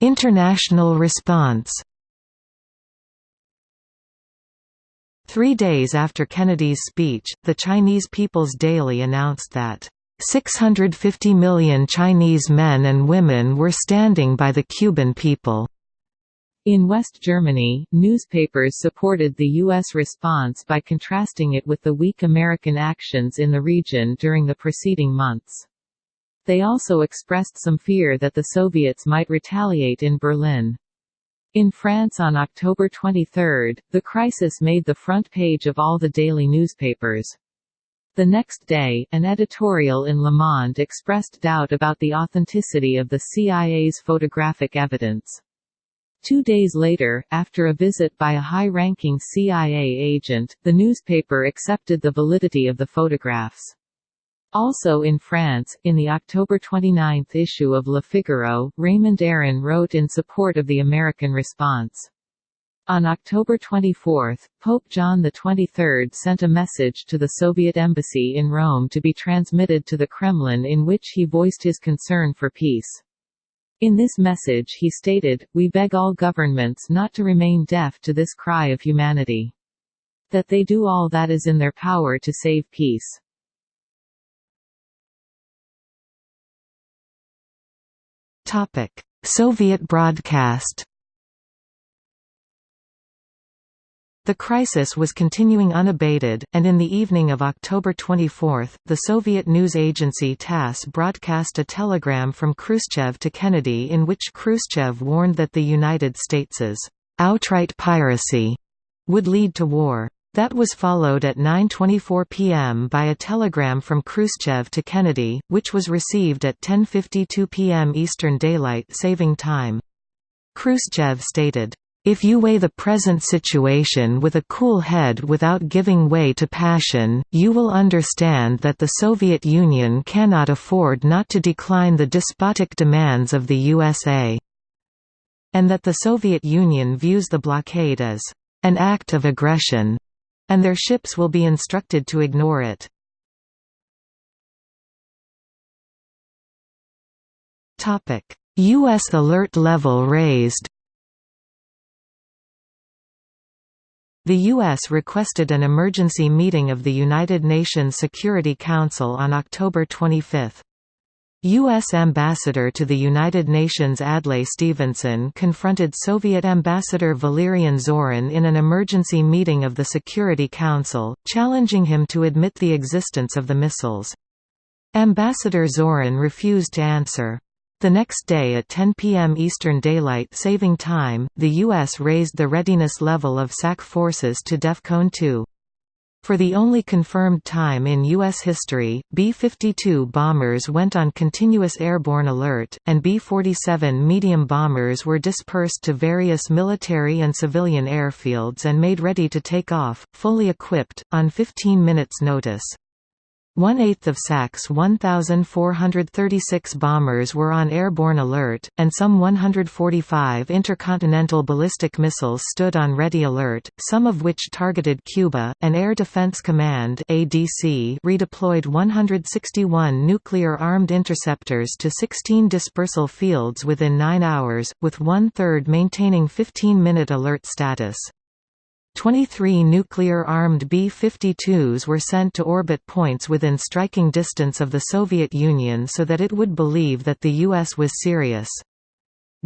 International response Three days after Kennedy's speech, the Chinese People's Daily announced that 650 million Chinese men and women were standing by the Cuban people. In West Germany, newspapers supported the U.S. response by contrasting it with the weak American actions in the region during the preceding months. They also expressed some fear that the Soviets might retaliate in Berlin. In France on October 23, the crisis made the front page of all the daily newspapers. The next day, an editorial in Le Monde expressed doubt about the authenticity of the CIA's photographic evidence. Two days later, after a visit by a high-ranking CIA agent, the newspaper accepted the validity of the photographs. Also in France, in the October 29 issue of Le Figaro, Raymond Aron wrote in support of the American response. On October 24, Pope John XXIII sent a message to the Soviet embassy in Rome to be transmitted to the Kremlin in which he voiced his concern for peace. In this message he stated, We beg all governments not to remain deaf to this cry of humanity. That they do all that is in their power to save peace. Topic: Soviet broadcast. The crisis was continuing unabated, and in the evening of October 24, the Soviet news agency TASS broadcast a telegram from Khrushchev to Kennedy in which Khrushchev warned that the United States's outright piracy would lead to war. That was followed at 9.24 p.m. by a telegram from Khrushchev to Kennedy, which was received at 10.52 p.m. Eastern Daylight Saving Time. Khrushchev stated, If you weigh the present situation with a cool head without giving way to passion, you will understand that the Soviet Union cannot afford not to decline the despotic demands of the USA, and that the Soviet Union views the blockade as an act of aggression, and their ships will be instructed to ignore it. U.S. alert level raised The U.S. requested an emergency meeting of the United Nations Security Council on October 25. U.S. Ambassador to the United Nations Adlai Stevenson confronted Soviet Ambassador Valerian Zorin in an emergency meeting of the Security Council, challenging him to admit the existence of the missiles. Ambassador Zorin refused to answer. The next day at 10 p.m. Eastern Daylight Saving Time, the U.S. raised the readiness level of SAC forces to DEFCON 2. For the only confirmed time in U.S. history, B-52 bombers went on continuous airborne alert, and B-47 medium bombers were dispersed to various military and civilian airfields and made ready to take off, fully equipped, on 15 minutes' notice. One-eighth of SAC's 1,436 bombers were on airborne alert, and some 145 intercontinental ballistic missiles stood on ready alert, some of which targeted Cuba. An Air Defense Command (ADC) redeployed 161 nuclear-armed interceptors to 16 dispersal fields within nine hours, with one-third maintaining 15-minute alert status. 23 nuclear-armed B-52s were sent to orbit points within striking distance of the Soviet Union so that it would believe that the U.S. was serious.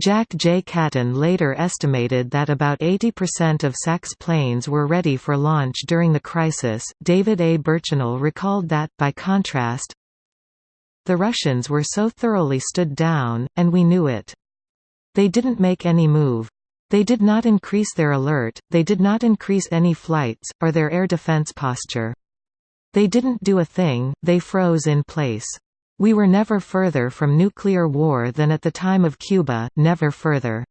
Jack J. Catton later estimated that about 80% of SAC's planes were ready for launch during the crisis. David A. Burchinal recalled that, by contrast, the Russians were so thoroughly stood down, and we knew it. They didn't make any move. They did not increase their alert, they did not increase any flights, or their air defense posture. They didn't do a thing, they froze in place. We were never further from nuclear war than at the time of Cuba, never further.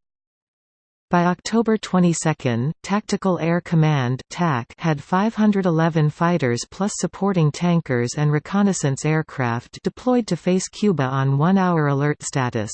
By October 22, Tactical Air Command had 511 fighters plus supporting tankers and reconnaissance aircraft deployed to face Cuba on one-hour alert status.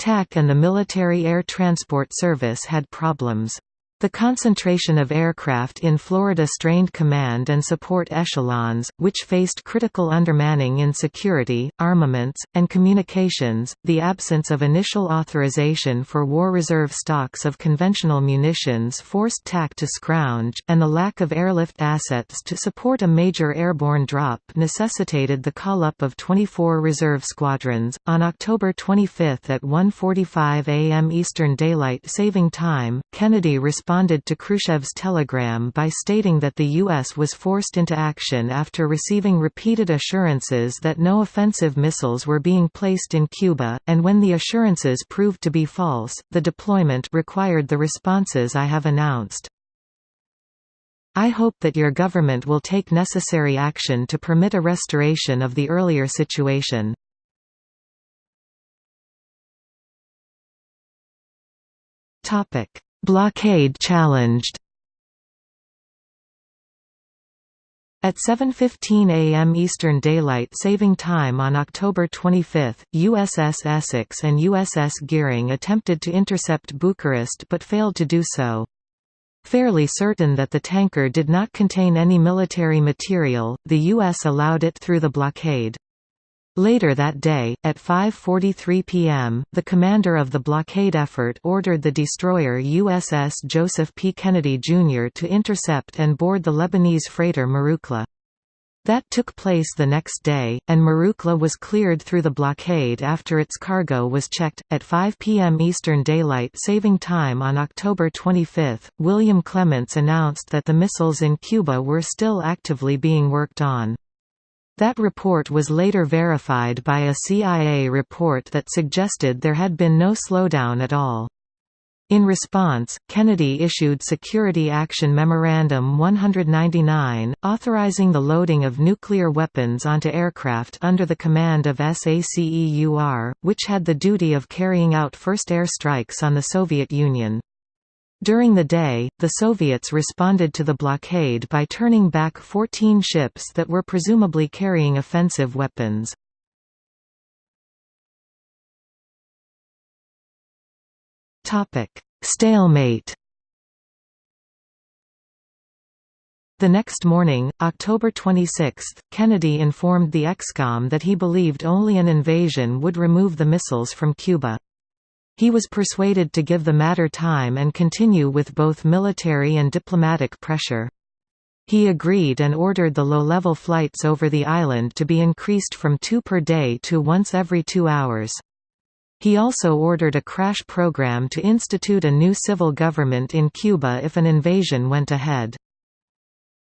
TAC and the Military Air Transport Service had problems. The concentration of aircraft in Florida strained command and support echelons, which faced critical undermanning in security, armaments, and communications, the absence of initial authorization for war reserve stocks of conventional munitions forced TAC to scrounge, and the lack of airlift assets to support a major airborne drop necessitated the call-up of 24 reserve squadrons. On October 25 at 1.45 am Eastern Daylight Saving Time, Kennedy responded responded to Khrushchev's telegram by stating that the U.S. was forced into action after receiving repeated assurances that no offensive missiles were being placed in Cuba, and when the assurances proved to be false, the deployment required the responses I have announced. I hope that your government will take necessary action to permit a restoration of the earlier situation. Topic Blockade challenged At 7.15 am Eastern Daylight Saving Time on October 25, USS Essex and USS Gearing attempted to intercept Bucharest but failed to do so. Fairly certain that the tanker did not contain any military material, the U.S. allowed it through the blockade. Later that day, at 5.43 p.m., the commander of the blockade effort ordered the destroyer USS Joseph P. Kennedy, Jr. to intercept and board the Lebanese freighter Marucla. That took place the next day, and Marucla was cleared through the blockade after its cargo was checked. At 5 p.m. Eastern Daylight Saving Time on October 25, William Clements announced that the missiles in Cuba were still actively being worked on. That report was later verified by a CIA report that suggested there had been no slowdown at all. In response, Kennedy issued Security Action Memorandum 199, authorizing the loading of nuclear weapons onto aircraft under the command of SACEUR, which had the duty of carrying out first air strikes on the Soviet Union. During the day, the Soviets responded to the blockade by turning back 14 ships that were presumably carrying offensive weapons. Stalemate The next morning, October 26, Kennedy informed the ExComm that he believed only an invasion would remove the missiles from Cuba. He was persuaded to give the matter time and continue with both military and diplomatic pressure. He agreed and ordered the low-level flights over the island to be increased from two per day to once every two hours. He also ordered a crash program to institute a new civil government in Cuba if an invasion went ahead.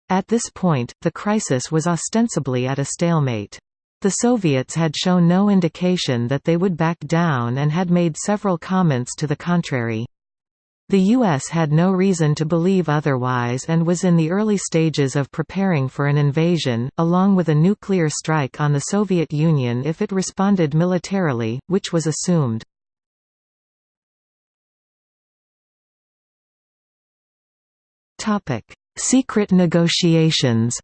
At this point, the crisis was ostensibly at a stalemate. The Soviets had shown no indication that they would back down and had made several comments to the contrary. The U.S. had no reason to believe otherwise and was in the early stages of preparing for an invasion, along with a nuclear strike on the Soviet Union if it responded militarily, which was assumed. Secret negotiations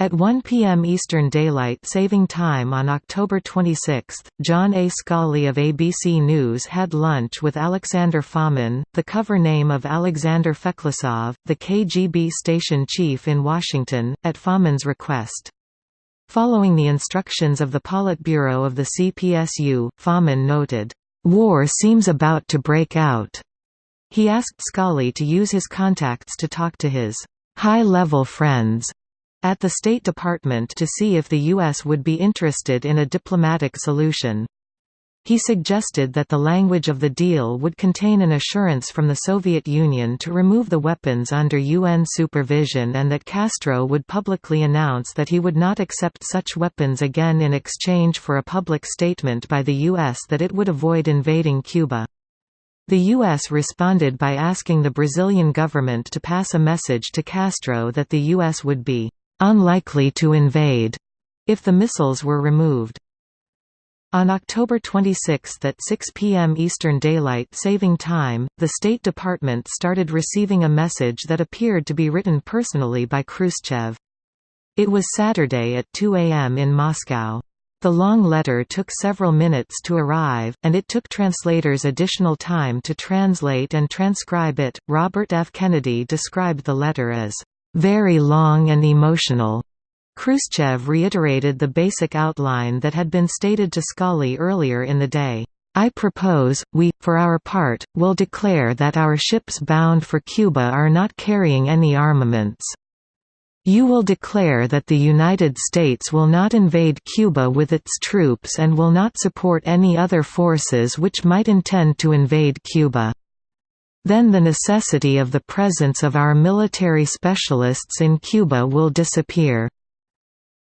At 1 p.m. Eastern Daylight Saving Time on October 26, John A. Scali of ABC News had lunch with Alexander Fomin, the cover name of Alexander Feklissov, the KGB station chief in Washington, at Fomin's request. Following the instructions of the Politburo of the CPSU, Fomin noted, "...war seems about to break out." He asked Scali to use his contacts to talk to his high-level friends at the State Department to see if the U.S. would be interested in a diplomatic solution. He suggested that the language of the deal would contain an assurance from the Soviet Union to remove the weapons under UN supervision and that Castro would publicly announce that he would not accept such weapons again in exchange for a public statement by the U.S. that it would avoid invading Cuba. The U.S. responded by asking the Brazilian government to pass a message to Castro that the U.S. would be unlikely to invade if the missiles were removed. On October 26 at 6 p.m. Eastern Daylight Saving Time, the State Department started receiving a message that appeared to be written personally by Khrushchev. It was Saturday at 2 a.m. in Moscow. The long letter took several minutes to arrive, and it took translators additional time to translate and transcribe it. Robert F. Kennedy described the letter as very long and emotional. Khrushchev reiterated the basic outline that had been stated to Scali earlier in the day. I propose, we, for our part, will declare that our ships bound for Cuba are not carrying any armaments. You will declare that the United States will not invade Cuba with its troops and will not support any other forces which might intend to invade Cuba then the necessity of the presence of our military specialists in Cuba will disappear.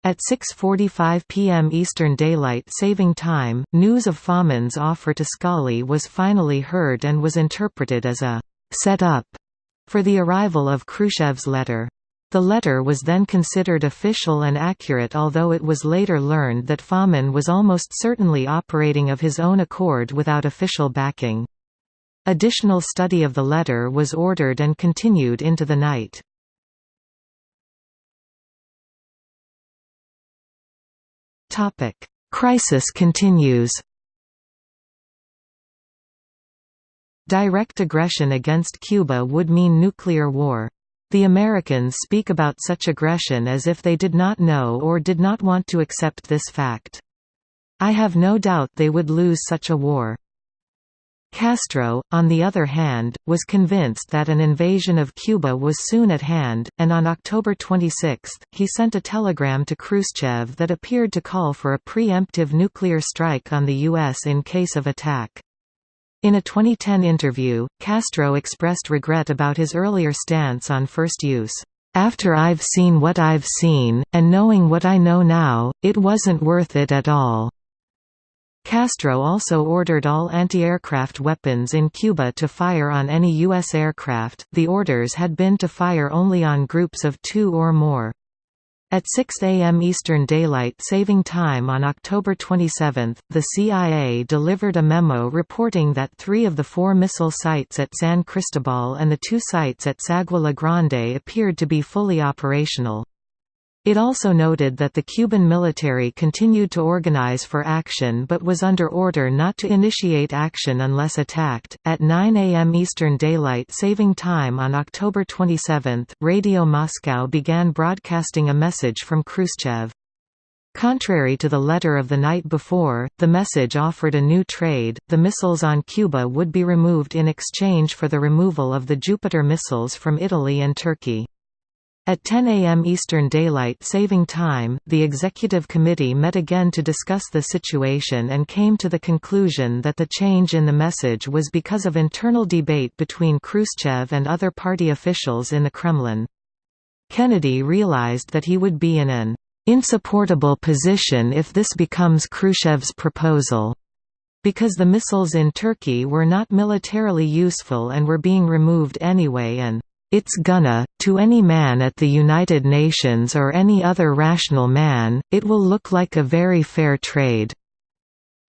At 6.45 p.m. Eastern Daylight Saving Time, news of Fomin's offer to Scali was finally heard and was interpreted as a «set-up» for the arrival of Khrushchev's letter. The letter was then considered official and accurate although it was later learned that Fomin was almost certainly operating of his own accord without official backing. Additional study of the letter was ordered and continued into the night. Crisis continues Direct aggression against Cuba would mean nuclear war. The Americans speak about such aggression as if they did not know or did not want to accept this fact. I have no doubt they would lose such a war. Castro, on the other hand, was convinced that an invasion of Cuba was soon at hand, and on October 26, he sent a telegram to Khrushchev that appeared to call for a preemptive nuclear strike on the U.S. in case of attack. In a 2010 interview, Castro expressed regret about his earlier stance on first use. After I've seen what I've seen, and knowing what I know now, it wasn't worth it at all. Castro also ordered all anti-aircraft weapons in Cuba to fire on any U.S. aircraft, the orders had been to fire only on groups of two or more. At 6 a.m. Eastern Daylight Saving Time on October 27, the CIA delivered a memo reporting that three of the four missile sites at San Cristobal and the two sites at Sagua La Grande appeared to be fully operational. It also noted that the Cuban military continued to organize for action but was under order not to initiate action unless attacked. At 9 a.m. Eastern Daylight Saving Time on October 27, Radio Moscow began broadcasting a message from Khrushchev. Contrary to the letter of the night before, the message offered a new trade, the missiles on Cuba would be removed in exchange for the removal of the Jupiter missiles from Italy and Turkey. At 10 a.m. Eastern Daylight Saving Time, the Executive Committee met again to discuss the situation and came to the conclusion that the change in the message was because of internal debate between Khrushchev and other party officials in the Kremlin. Kennedy realized that he would be in an insupportable position if this becomes Khrushchev's proposal, because the missiles in Turkey were not militarily useful and were being removed anyway and it's gonna, to any man at the United Nations or any other rational man, it will look like a very fair trade."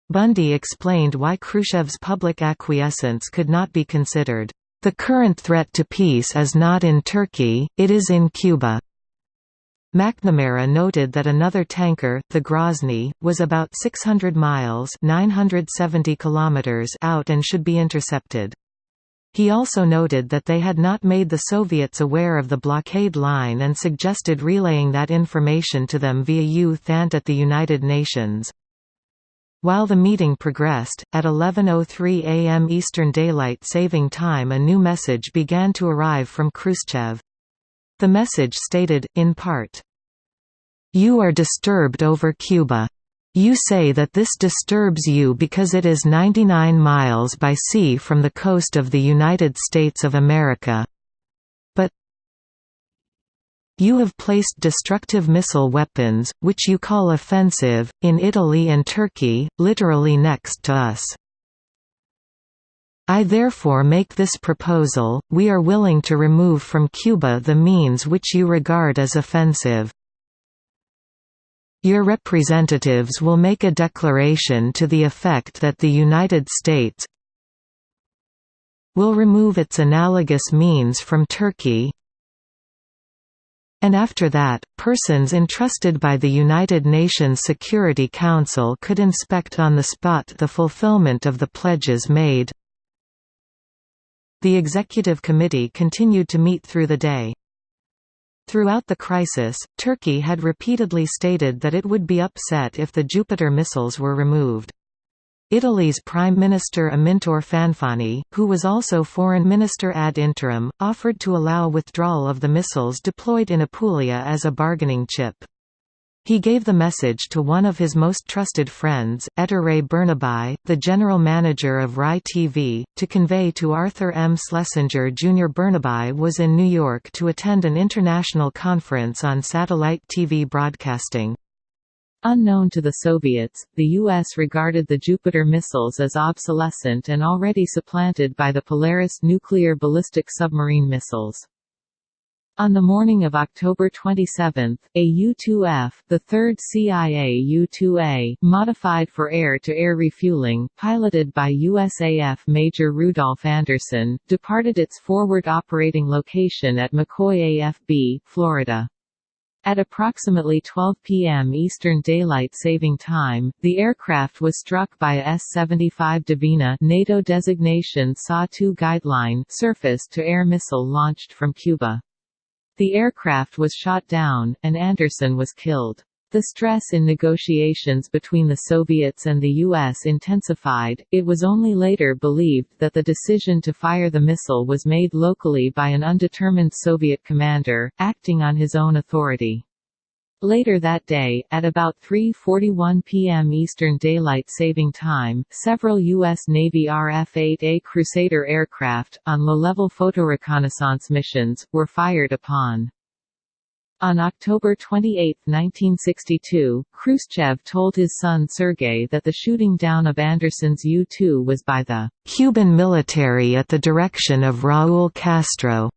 Bundy explained why Khrushchev's public acquiescence could not be considered. The current threat to peace is not in Turkey, it is in Cuba. McNamara noted that another tanker, the Grozny, was about 600 miles 970 kilometers out and should be intercepted. He also noted that they had not made the Soviets aware of the blockade line and suggested relaying that information to them via U-Thant at the United Nations. While the meeting progressed, at 11.03 am Eastern Daylight Saving Time a new message began to arrive from Khrushchev. The message stated, in part, You are disturbed over Cuba. You say that this disturbs you because it is 99 miles by sea from the coast of the United States of America. But you have placed destructive missile weapons, which you call offensive, in Italy and Turkey, literally next to us. I therefore make this proposal, we are willing to remove from Cuba the means which you regard as offensive. Your representatives will make a declaration to the effect that the United States will remove its analogous means from Turkey and after that, persons entrusted by the United Nations Security Council could inspect on the spot the fulfillment of the pledges made. The Executive Committee continued to meet through the day. Throughout the crisis, Turkey had repeatedly stated that it would be upset if the Jupiter missiles were removed. Italy's Prime Minister Amintore Fanfani, who was also Foreign Minister ad interim, offered to allow withdrawal of the missiles deployed in Apulia as a bargaining chip. He gave the message to one of his most trusted friends, Ettore Bernabei, the general manager of RAI TV, to convey to Arthur M. Schlesinger Jr. Bernabei was in New York to attend an international conference on satellite TV broadcasting. Unknown to the Soviets, the U.S. regarded the Jupiter missiles as obsolescent and already supplanted by the Polaris nuclear ballistic submarine missiles. On the morning of October 27, a U-2F, the third CIA U-2A, modified for air-to-air -air refueling, piloted by USAF Major Rudolph Anderson, departed its forward operating location at McCoy AFB, Florida. At approximately 12 p.m. Eastern Daylight Saving Time, the aircraft was struck by a S-75 Dvina NATO designation SA-2 guideline surface-to-air missile launched from Cuba. The aircraft was shot down, and Anderson was killed. The stress in negotiations between the Soviets and the U.S. intensified. It was only later believed that the decision to fire the missile was made locally by an undetermined Soviet commander, acting on his own authority. Later that day, at about 3.41 p.m. Eastern Daylight Saving Time, several U.S. Navy RF-8A Crusader aircraft, on low-level photoreconnaissance missions, were fired upon. On October 28, 1962, Khrushchev told his son Sergei that the shooting down of Anderson's U-2 was by the Cuban military at the direction of Raúl Castro.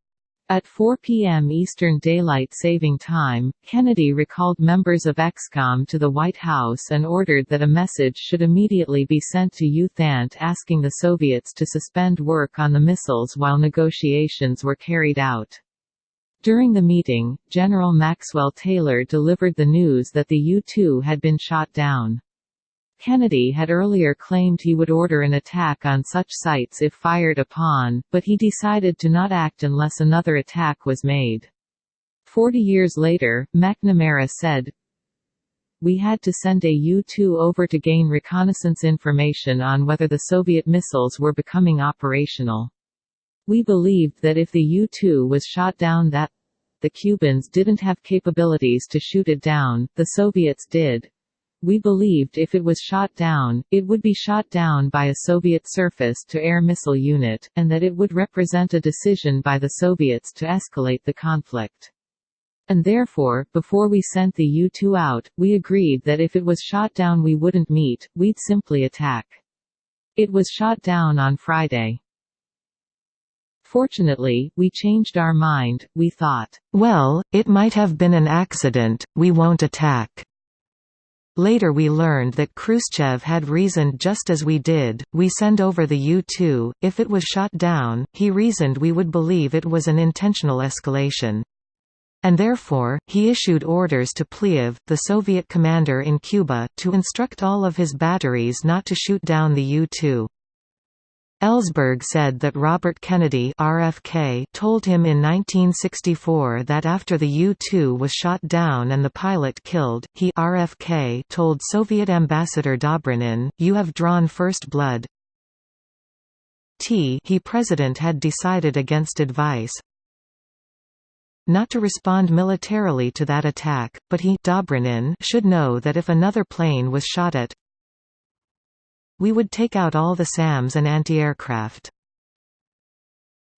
At 4 p.m. Eastern Daylight Saving Time, Kennedy recalled members of EXCOM to the White House and ordered that a message should immediately be sent to U Thant asking the Soviets to suspend work on the missiles while negotiations were carried out. During the meeting, General Maxwell Taylor delivered the news that the U-2 had been shot down. Kennedy had earlier claimed he would order an attack on such sites if fired upon, but he decided to not act unless another attack was made. Forty years later, McNamara said, We had to send a U-2 over to gain reconnaissance information on whether the Soviet missiles were becoming operational. We believed that if the U-2 was shot down that the Cubans didn't have capabilities to shoot it down, the Soviets did, we believed if it was shot down, it would be shot down by a Soviet surface-to-air missile unit, and that it would represent a decision by the Soviets to escalate the conflict. And therefore, before we sent the U-2 out, we agreed that if it was shot down we wouldn't meet, we'd simply attack. It was shot down on Friday. Fortunately, we changed our mind, we thought, well, it might have been an accident, we won't attack. Later we learned that Khrushchev had reasoned just as we did, we send over the U-2, if it was shot down, he reasoned we would believe it was an intentional escalation. And therefore, he issued orders to Pliev, the Soviet commander in Cuba, to instruct all of his batteries not to shoot down the U-2. Ellsberg said that Robert Kennedy RFK told him in 1964 that after the U-2 was shot down and the pilot killed, he RFK told Soviet ambassador Dobrynin, you have drawn first blood. T he president had decided against advice, not to respond militarily to that attack, but he Dobrynin should know that if another plane was shot at we would take out all the SAMs and anti-aircraft.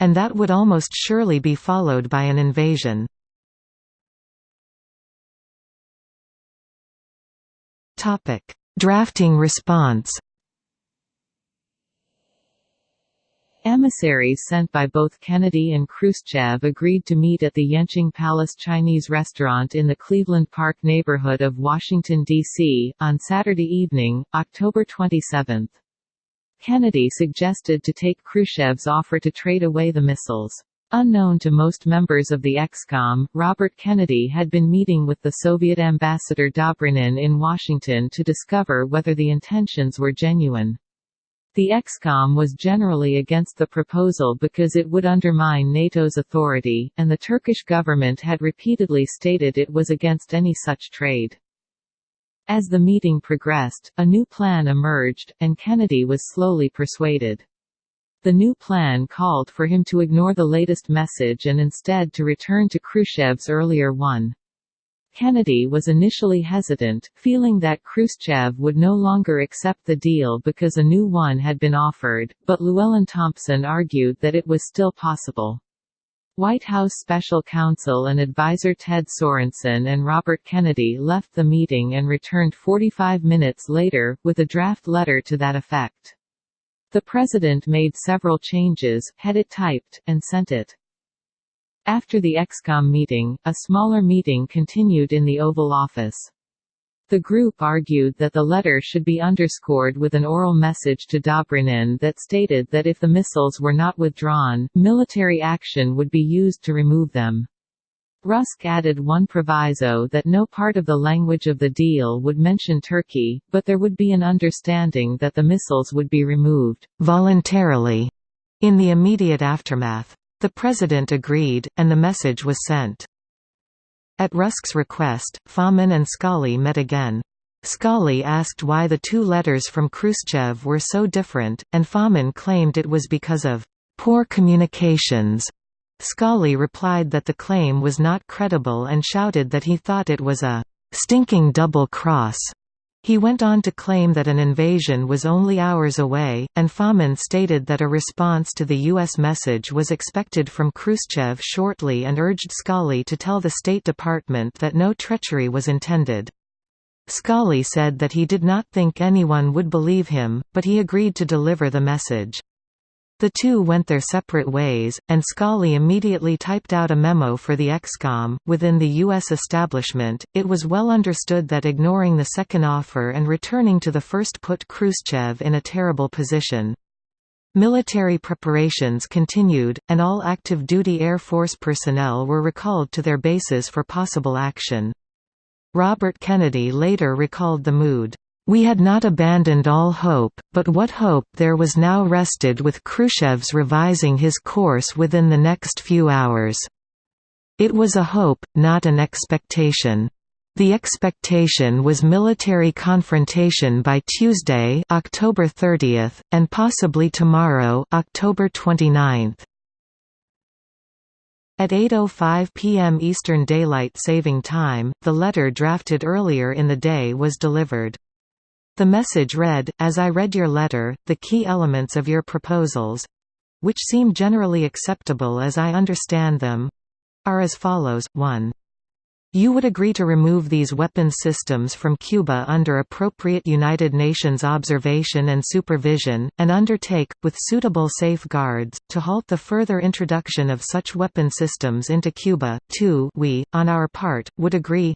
And that would almost surely be followed by an invasion. Drafting response Emissaries sent by both Kennedy and Khrushchev agreed to meet at the Yenching Palace Chinese restaurant in the Cleveland Park neighborhood of Washington, D.C., on Saturday evening, October 27. Kennedy suggested to take Khrushchev's offer to trade away the missiles. Unknown to most members of the EXCOM, Robert Kennedy had been meeting with the Soviet ambassador Dobrynin in Washington to discover whether the intentions were genuine. The EXCOM was generally against the proposal because it would undermine NATO's authority, and the Turkish government had repeatedly stated it was against any such trade. As the meeting progressed, a new plan emerged, and Kennedy was slowly persuaded. The new plan called for him to ignore the latest message and instead to return to Khrushchev's earlier one. Kennedy was initially hesitant, feeling that Khrushchev would no longer accept the deal because a new one had been offered, but Llewellyn Thompson argued that it was still possible. White House special counsel and advisor Ted Sorensen and Robert Kennedy left the meeting and returned 45 minutes later, with a draft letter to that effect. The president made several changes, had it typed, and sent it. After the EXCOM meeting, a smaller meeting continued in the Oval Office. The group argued that the letter should be underscored with an oral message to Dobrynin that stated that if the missiles were not withdrawn, military action would be used to remove them. Rusk added one proviso that no part of the language of the deal would mention Turkey, but there would be an understanding that the missiles would be removed voluntarily in the immediate aftermath. The President agreed, and the message was sent. At Rusk's request, Fomin and Scali met again. Scali asked why the two letters from Khrushchev were so different, and Fomin claimed it was because of poor communications. Scali replied that the claim was not credible and shouted that he thought it was a stinking double cross. He went on to claim that an invasion was only hours away, and Fomin stated that a response to the U.S. message was expected from Khrushchev shortly and urged Scali to tell the State Department that no treachery was intended. Scali said that he did not think anyone would believe him, but he agreed to deliver the message. The two went their separate ways, and Scali immediately typed out a memo for the ExComm. Within the U.S. establishment, it was well understood that ignoring the second offer and returning to the first put Khrushchev in a terrible position. Military preparations continued, and all active-duty Air Force personnel were recalled to their bases for possible action. Robert Kennedy later recalled the mood. We had not abandoned all hope, but what hope there was now rested with Khrushchev's revising his course within the next few hours. It was a hope, not an expectation. The expectation was military confrontation by Tuesday, October 30, and possibly tomorrow, October 29. At 8.05 p.m. Eastern Daylight Saving Time, the letter drafted earlier in the day was delivered. The message read, As I read your letter, the key elements of your proposals—which seem generally acceptable as I understand them—are as follows, 1. You would agree to remove these weapons systems from Cuba under appropriate United Nations observation and supervision, and undertake, with suitable safeguards, to halt the further introduction of such weapon systems into Cuba. 2 We, on our part, would agree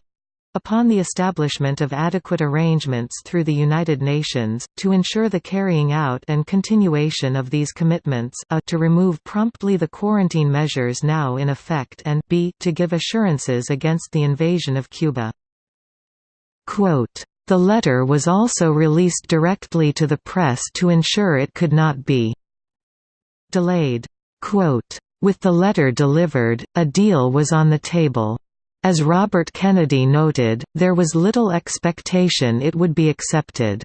Upon the establishment of adequate arrangements through the United Nations, to ensure the carrying out and continuation of these commitments a to remove promptly the quarantine measures now in effect and b to give assurances against the invasion of Cuba. Quote, the letter was also released directly to the press to ensure it could not be delayed. Quote, with the letter delivered, a deal was on the table. As Robert Kennedy noted, there was little expectation it would be accepted.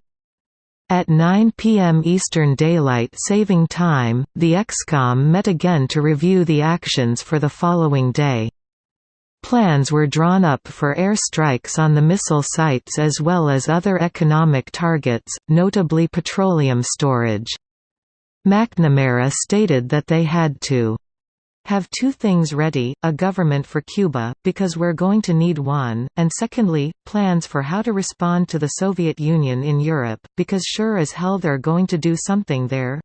At 9 p.m. Eastern Daylight Saving Time, the ExComm met again to review the actions for the following day. Plans were drawn up for air strikes on the missile sites as well as other economic targets, notably petroleum storage. McNamara stated that they had to have two things ready, a government for Cuba, because we're going to need one, and secondly, plans for how to respond to the Soviet Union in Europe, because sure as hell they're going to do something there.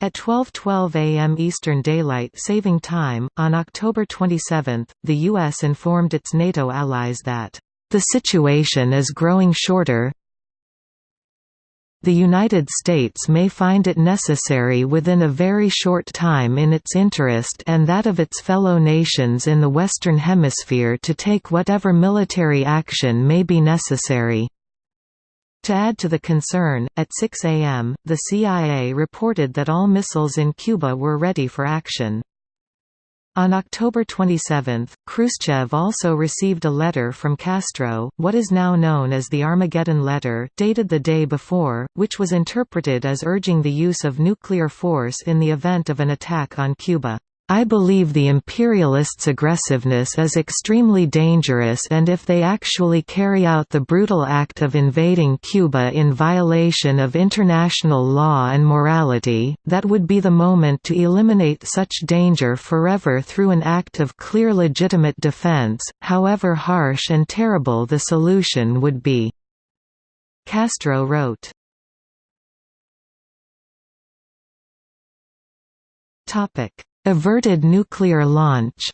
At 12:12 a.m. Eastern Daylight Saving Time, on October 27, the U.S. informed its NATO allies that, "...the situation is growing shorter, the United States may find it necessary within a very short time in its interest and that of its fellow nations in the Western Hemisphere to take whatever military action may be necessary. To add to the concern, at 6 a.m., the CIA reported that all missiles in Cuba were ready for action. On October 27, Khrushchev also received a letter from Castro, what is now known as the Armageddon Letter, dated the day before, which was interpreted as urging the use of nuclear force in the event of an attack on Cuba. I believe the imperialists' aggressiveness is extremely dangerous and if they actually carry out the brutal act of invading Cuba in violation of international law and morality, that would be the moment to eliminate such danger forever through an act of clear legitimate defense, however harsh and terrible the solution would be." Castro wrote. Topic Averted nuclear launch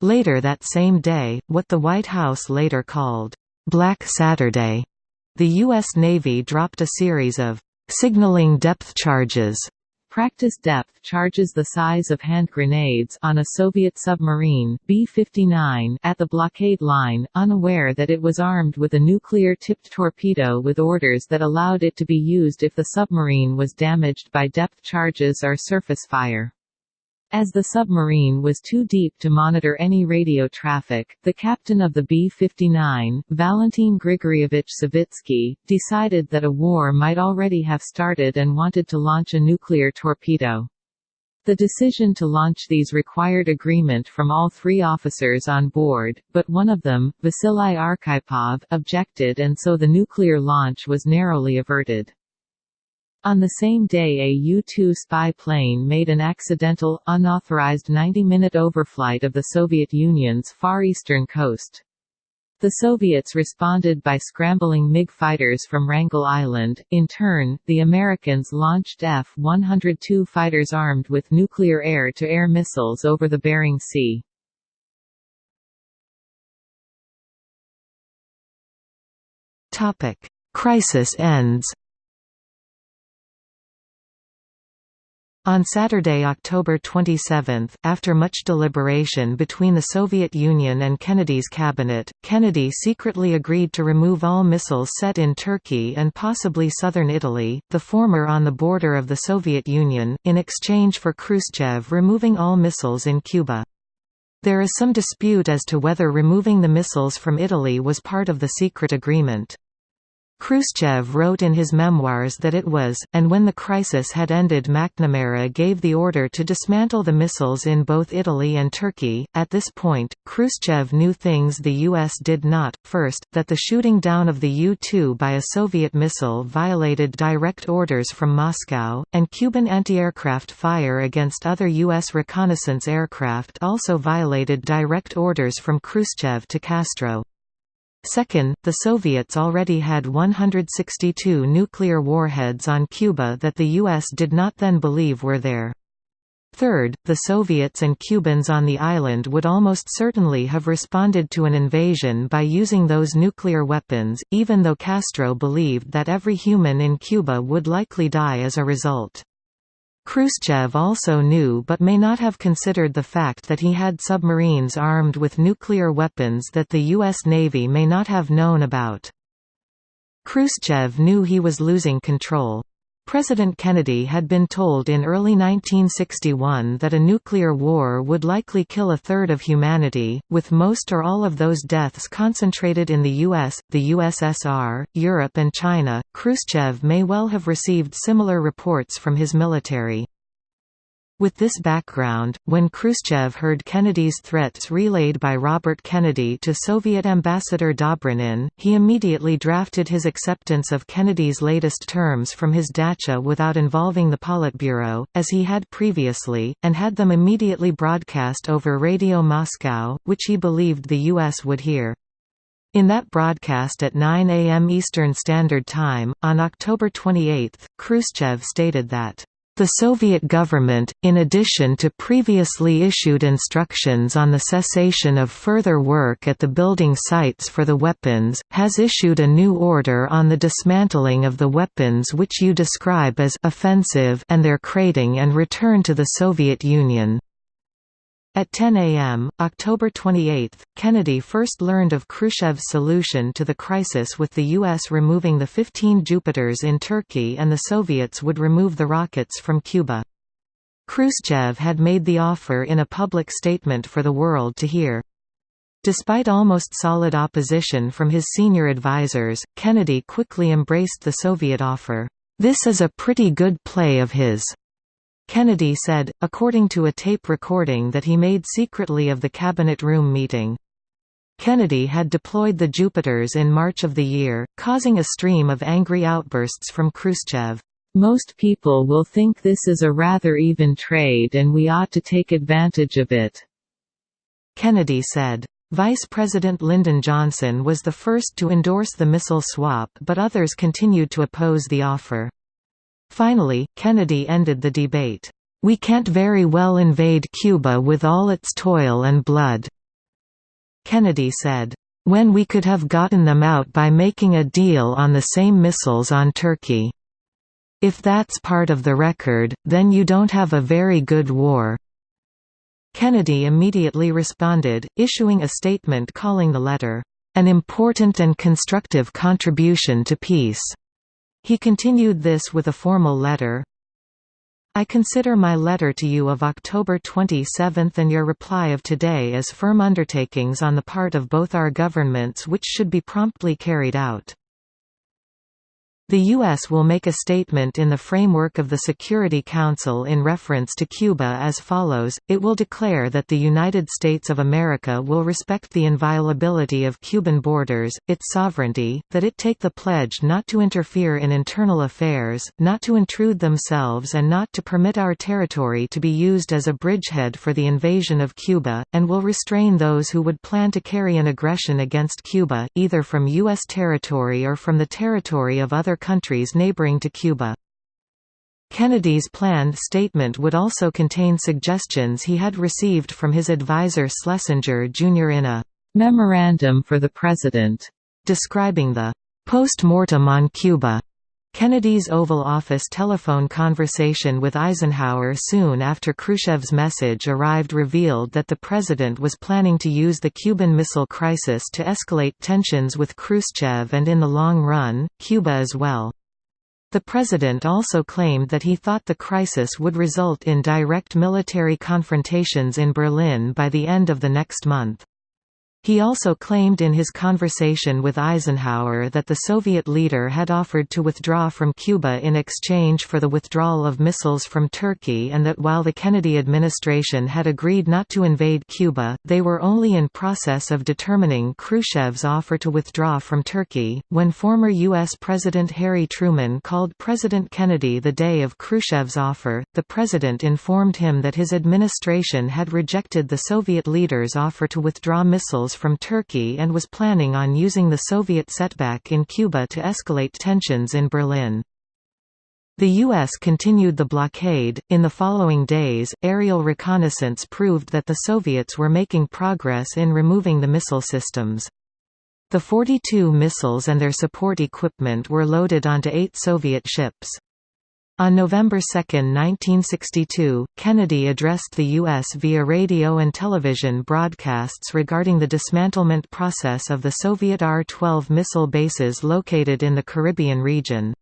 Later that same day, what the White House later called, "'Black Saturday' the U.S. Navy dropped a series of "'signaling depth charges' Practice depth charges the size of hand grenades on a Soviet submarine B-59 at the blockade line, unaware that it was armed with a nuclear-tipped torpedo with orders that allowed it to be used if the submarine was damaged by depth charges or surface fire. As the submarine was too deep to monitor any radio traffic, the captain of the B-59, Valentin Grigorievich Savitsky, decided that a war might already have started and wanted to launch a nuclear torpedo. The decision to launch these required agreement from all three officers on board, but one of them, Vasily Arkhipov, objected and so the nuclear launch was narrowly averted. On the same day a U-2 spy plane made an accidental, unauthorized 90-minute overflight of the Soviet Union's far eastern coast. The Soviets responded by scrambling MiG fighters from Wrangel Island. In turn, the Americans launched F-102 fighters armed with nuclear air-to-air -air missiles over the Bering Sea. Crisis ends. On Saturday, October 27, after much deliberation between the Soviet Union and Kennedy's cabinet, Kennedy secretly agreed to remove all missiles set in Turkey and possibly southern Italy, the former on the border of the Soviet Union, in exchange for Khrushchev removing all missiles in Cuba. There is some dispute as to whether removing the missiles from Italy was part of the secret agreement. Khrushchev wrote in his memoirs that it was, and when the crisis had ended McNamara gave the order to dismantle the missiles in both Italy and Turkey. At this point, Khrushchev knew things the U.S. did not, first, that the shooting down of the U-2 by a Soviet missile violated direct orders from Moscow, and Cuban anti-aircraft fire against other U.S. reconnaissance aircraft also violated direct orders from Khrushchev to Castro. Second, the Soviets already had 162 nuclear warheads on Cuba that the U.S. did not then believe were there. Third, the Soviets and Cubans on the island would almost certainly have responded to an invasion by using those nuclear weapons, even though Castro believed that every human in Cuba would likely die as a result. Khrushchev also knew but may not have considered the fact that he had submarines armed with nuclear weapons that the U.S. Navy may not have known about. Khrushchev knew he was losing control. President Kennedy had been told in early 1961 that a nuclear war would likely kill a third of humanity, with most or all of those deaths concentrated in the US, the USSR, Europe and China. Khrushchev may well have received similar reports from his military. With this background, when Khrushchev heard Kennedy's threats relayed by Robert Kennedy to Soviet ambassador Dobrynin, he immediately drafted his acceptance of Kennedy's latest terms from his dacha without involving the Politburo, as he had previously, and had them immediately broadcast over Radio Moscow, which he believed the U.S. would hear. In that broadcast at 9 a.m. Eastern Standard Time, on October 28, Khrushchev stated that the Soviet government, in addition to previously issued instructions on the cessation of further work at the building sites for the weapons, has issued a new order on the dismantling of the weapons which you describe as offensive and their crating and return to the Soviet Union. At 10 a.m., October 28, Kennedy first learned of Khrushchev's solution to the crisis with the U.S. removing the 15 Jupiters in Turkey and the Soviets would remove the rockets from Cuba. Khrushchev had made the offer in a public statement for the world to hear. Despite almost solid opposition from his senior advisers, Kennedy quickly embraced the Soviet offer. This is a pretty good play of his. Kennedy said, according to a tape recording that he made secretly of the Cabinet Room meeting. Kennedy had deployed the Jupiters in March of the year, causing a stream of angry outbursts from Khrushchev. Most people will think this is a rather even trade and we ought to take advantage of it." Kennedy said. Vice President Lyndon Johnson was the first to endorse the missile swap but others continued to oppose the offer. Finally, Kennedy ended the debate. We can't very well invade Cuba with all its toil and blood. Kennedy said, when we could have gotten them out by making a deal on the same missiles on Turkey. If that's part of the record, then you don't have a very good war." Kennedy immediately responded, issuing a statement calling the letter, "...an important and constructive contribution to peace." He continued this with a formal letter. I consider my letter to you of October 27 and your reply of today as firm undertakings on the part of both our governments which should be promptly carried out. The U.S. will make a statement in the framework of the Security Council in reference to Cuba as follows, it will declare that the United States of America will respect the inviolability of Cuban borders, its sovereignty, that it take the pledge not to interfere in internal affairs, not to intrude themselves and not to permit our territory to be used as a bridgehead for the invasion of Cuba, and will restrain those who would plan to carry an aggression against Cuba, either from U.S. territory or from the territory of other countries neighboring to Cuba. Kennedy's planned statement would also contain suggestions he had received from his advisor Schlesinger Jr. in a «memorandum for the President» describing the «post-mortem on Cuba» Kennedy's Oval Office telephone conversation with Eisenhower soon after Khrushchev's message arrived revealed that the president was planning to use the Cuban Missile Crisis to escalate tensions with Khrushchev and in the long run, Cuba as well. The president also claimed that he thought the crisis would result in direct military confrontations in Berlin by the end of the next month. He also claimed in his conversation with Eisenhower that the Soviet leader had offered to withdraw from Cuba in exchange for the withdrawal of missiles from Turkey and that while the Kennedy administration had agreed not to invade Cuba, they were only in process of determining Khrushchev's offer to withdraw from Turkey. When former U.S. President Harry Truman called President Kennedy the day of Khrushchev's offer, the president informed him that his administration had rejected the Soviet leader's offer to withdraw missiles from Turkey and was planning on using the Soviet setback in Cuba to escalate tensions in Berlin. The U.S. continued the blockade. In the following days, aerial reconnaissance proved that the Soviets were making progress in removing the missile systems. The 42 missiles and their support equipment were loaded onto eight Soviet ships. On November 2, 1962, Kennedy addressed the U.S. via radio and television broadcasts regarding the dismantlement process of the Soviet R-12 missile bases located in the Caribbean region.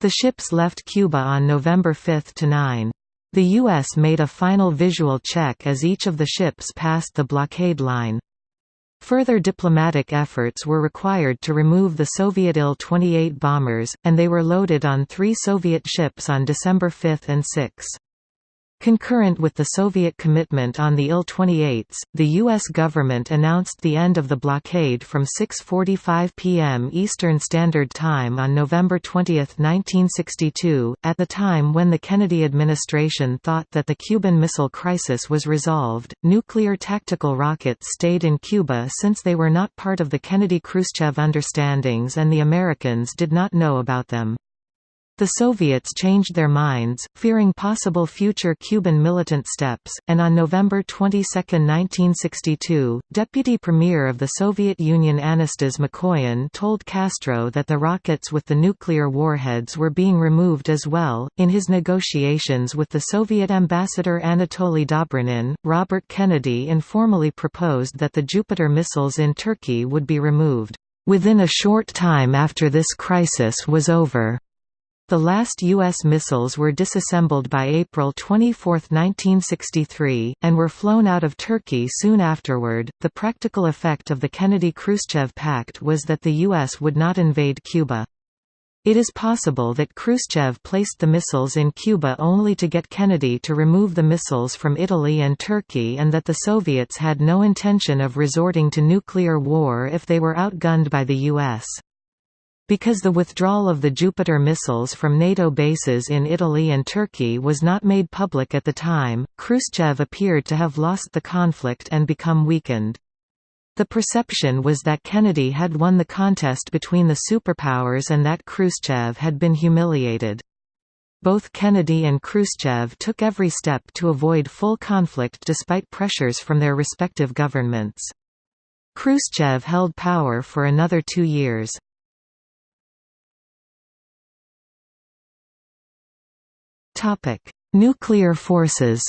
The ships left Cuba on November 5 to 9. The U.S. made a final visual check as each of the ships passed the blockade line. Further diplomatic efforts were required to remove the Soviet Il-28 bombers, and they were loaded on three Soviet ships on December 5 and 6. Concurrent with the Soviet commitment on the Il-28s, the U.S. government announced the end of the blockade from 6.45 p.m. Eastern Standard Time on November 20, 1962, at the time when the Kennedy administration thought that the Cuban Missile Crisis was resolved. Nuclear tactical rockets stayed in Cuba since they were not part of the Kennedy-Khrushchev understandings and the Americans did not know about them. The Soviets changed their minds, fearing possible future Cuban militant steps, and on November 22, 1962, Deputy Premier of the Soviet Union Anastas Mikoyan told Castro that the rockets with the nuclear warheads were being removed as well. In his negotiations with the Soviet ambassador Anatoly Dobrynin, Robert Kennedy informally proposed that the Jupiter missiles in Turkey would be removed, within a short time after this crisis was over. The last U.S. missiles were disassembled by April 24, 1963, and were flown out of Turkey soon afterward. The practical effect of the Kennedy Khrushchev Pact was that the U.S. would not invade Cuba. It is possible that Khrushchev placed the missiles in Cuba only to get Kennedy to remove the missiles from Italy and Turkey and that the Soviets had no intention of resorting to nuclear war if they were outgunned by the U.S. Because the withdrawal of the Jupiter missiles from NATO bases in Italy and Turkey was not made public at the time, Khrushchev appeared to have lost the conflict and become weakened. The perception was that Kennedy had won the contest between the superpowers and that Khrushchev had been humiliated. Both Kennedy and Khrushchev took every step to avoid full conflict despite pressures from their respective governments. Khrushchev held power for another two years. Topic: Nuclear forces.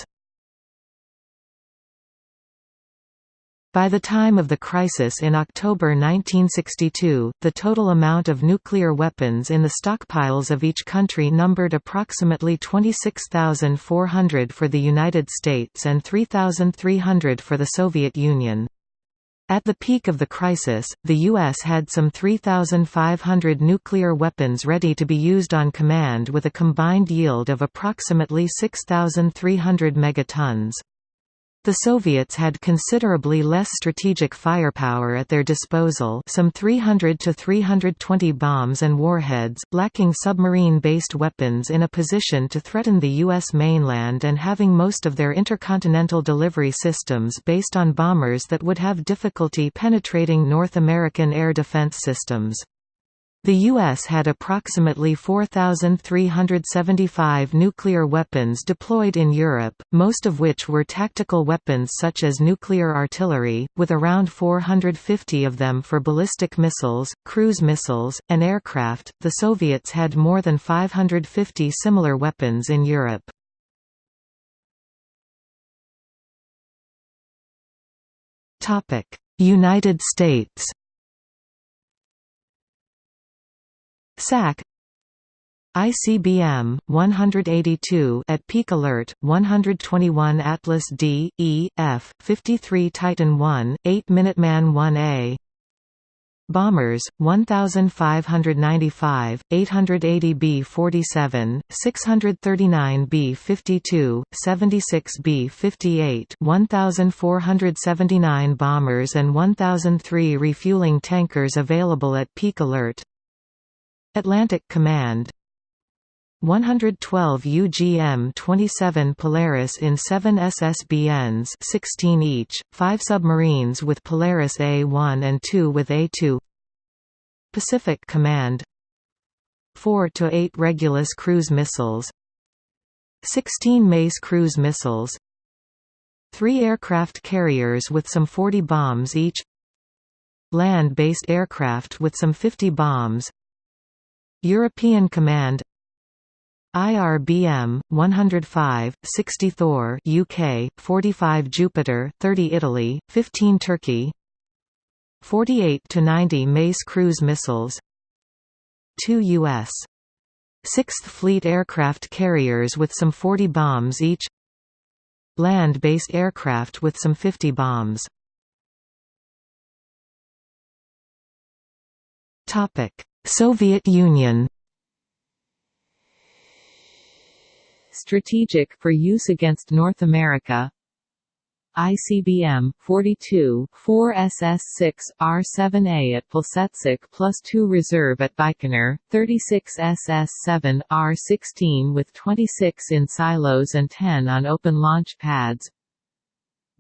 By the time of the crisis in October 1962, the total amount of nuclear weapons in the stockpiles of each country numbered approximately 26,400 for the United States and 3,300 for the Soviet Union. At the peak of the crisis, the U.S. had some 3,500 nuclear weapons ready to be used on command with a combined yield of approximately 6,300 megatons. The Soviets had considerably less strategic firepower at their disposal some 300 to 320 bombs and warheads, lacking submarine-based weapons in a position to threaten the U.S. mainland and having most of their intercontinental delivery systems based on bombers that would have difficulty penetrating North American air defense systems. The U.S. had approximately 4,375 nuclear weapons deployed in Europe, most of which were tactical weapons such as nuclear artillery, with around 450 of them for ballistic missiles, cruise missiles, and aircraft. The Soviets had more than 550 similar weapons in Europe. United States SAC. ICBM 182 at peak alert 121 Atlas D E F 53 Titan 1 8 Minuteman 1A Bombers 1595 880 B47 639 B52 76 B58 1479 bombers and 1003 refueling tankers available at peak alert Atlantic Command. 112 UGM-27 Polaris in 7 SSBNs 16 each, 5 submarines with Polaris A-1 and 2 with A-2 Pacific Command. 4 to 8 Regulus cruise missiles. 16 Mace cruise missiles. 3 aircraft carriers with some 40 bombs each. Land-based aircraft with some 50 bombs European Command IRBM 105 60 Thor UK 45 Jupiter 30 Italy 15 Turkey 48 to 90 Mace cruise missiles 2 US 6th Fleet aircraft carriers with some 40 bombs each Land-based aircraft with some 50 bombs Soviet Union. Strategic for use against North America. ICBM 42 4 SS6 R7A at Plesetsk plus 2 reserve at Baikonur 36 SS7 R16 with 26 in silos and 10 on open launch pads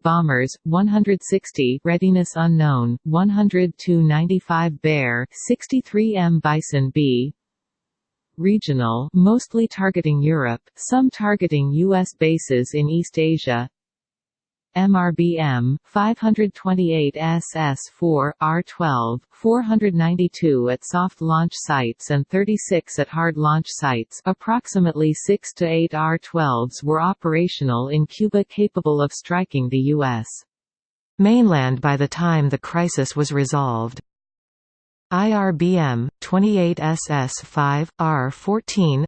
Bombers 160 readiness unknown 100 95 Bear 63 M Bison B. Regional mostly targeting Europe some targeting US bases in East Asia MRBM 528 SS4 R12 492 at soft launch sites and 36 at hard launch sites. Approximately 6 to 8 R12s were operational in Cuba capable of striking the US mainland by the time the crisis was resolved. IRBM 28 SS5 R14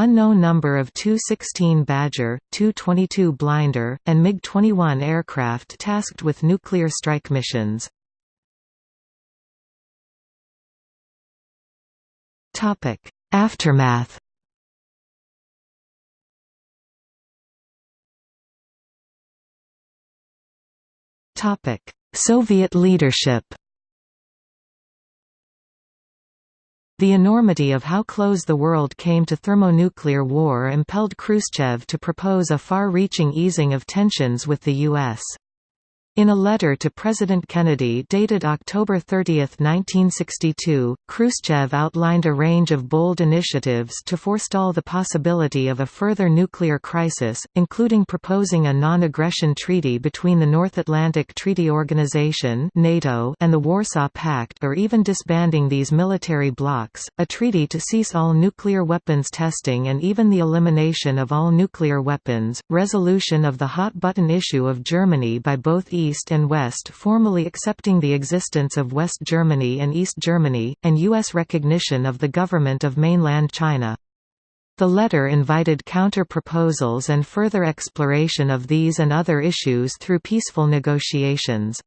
Unknown number of Tu-16 Badger, Tu-22 Blinder, and MiG-21 aircraft tasked with nuclear strike missions. Aftermath Soviet leadership The enormity of how close the world came to thermonuclear war impelled Khrushchev to propose a far-reaching easing of tensions with the U.S. In a letter to President Kennedy dated October 30, 1962, Khrushchev outlined a range of bold initiatives to forestall the possibility of a further nuclear crisis, including proposing a non-aggression treaty between the North Atlantic Treaty Organization (NATO) and the Warsaw Pact or even disbanding these military blocs, a treaty to cease all nuclear weapons testing and even the elimination of all nuclear weapons, resolution of the hot-button issue of Germany by both East East and West formally accepting the existence of West Germany and East Germany, and U.S. recognition of the government of mainland China. The letter invited counter-proposals and further exploration of these and other issues through peaceful negotiations.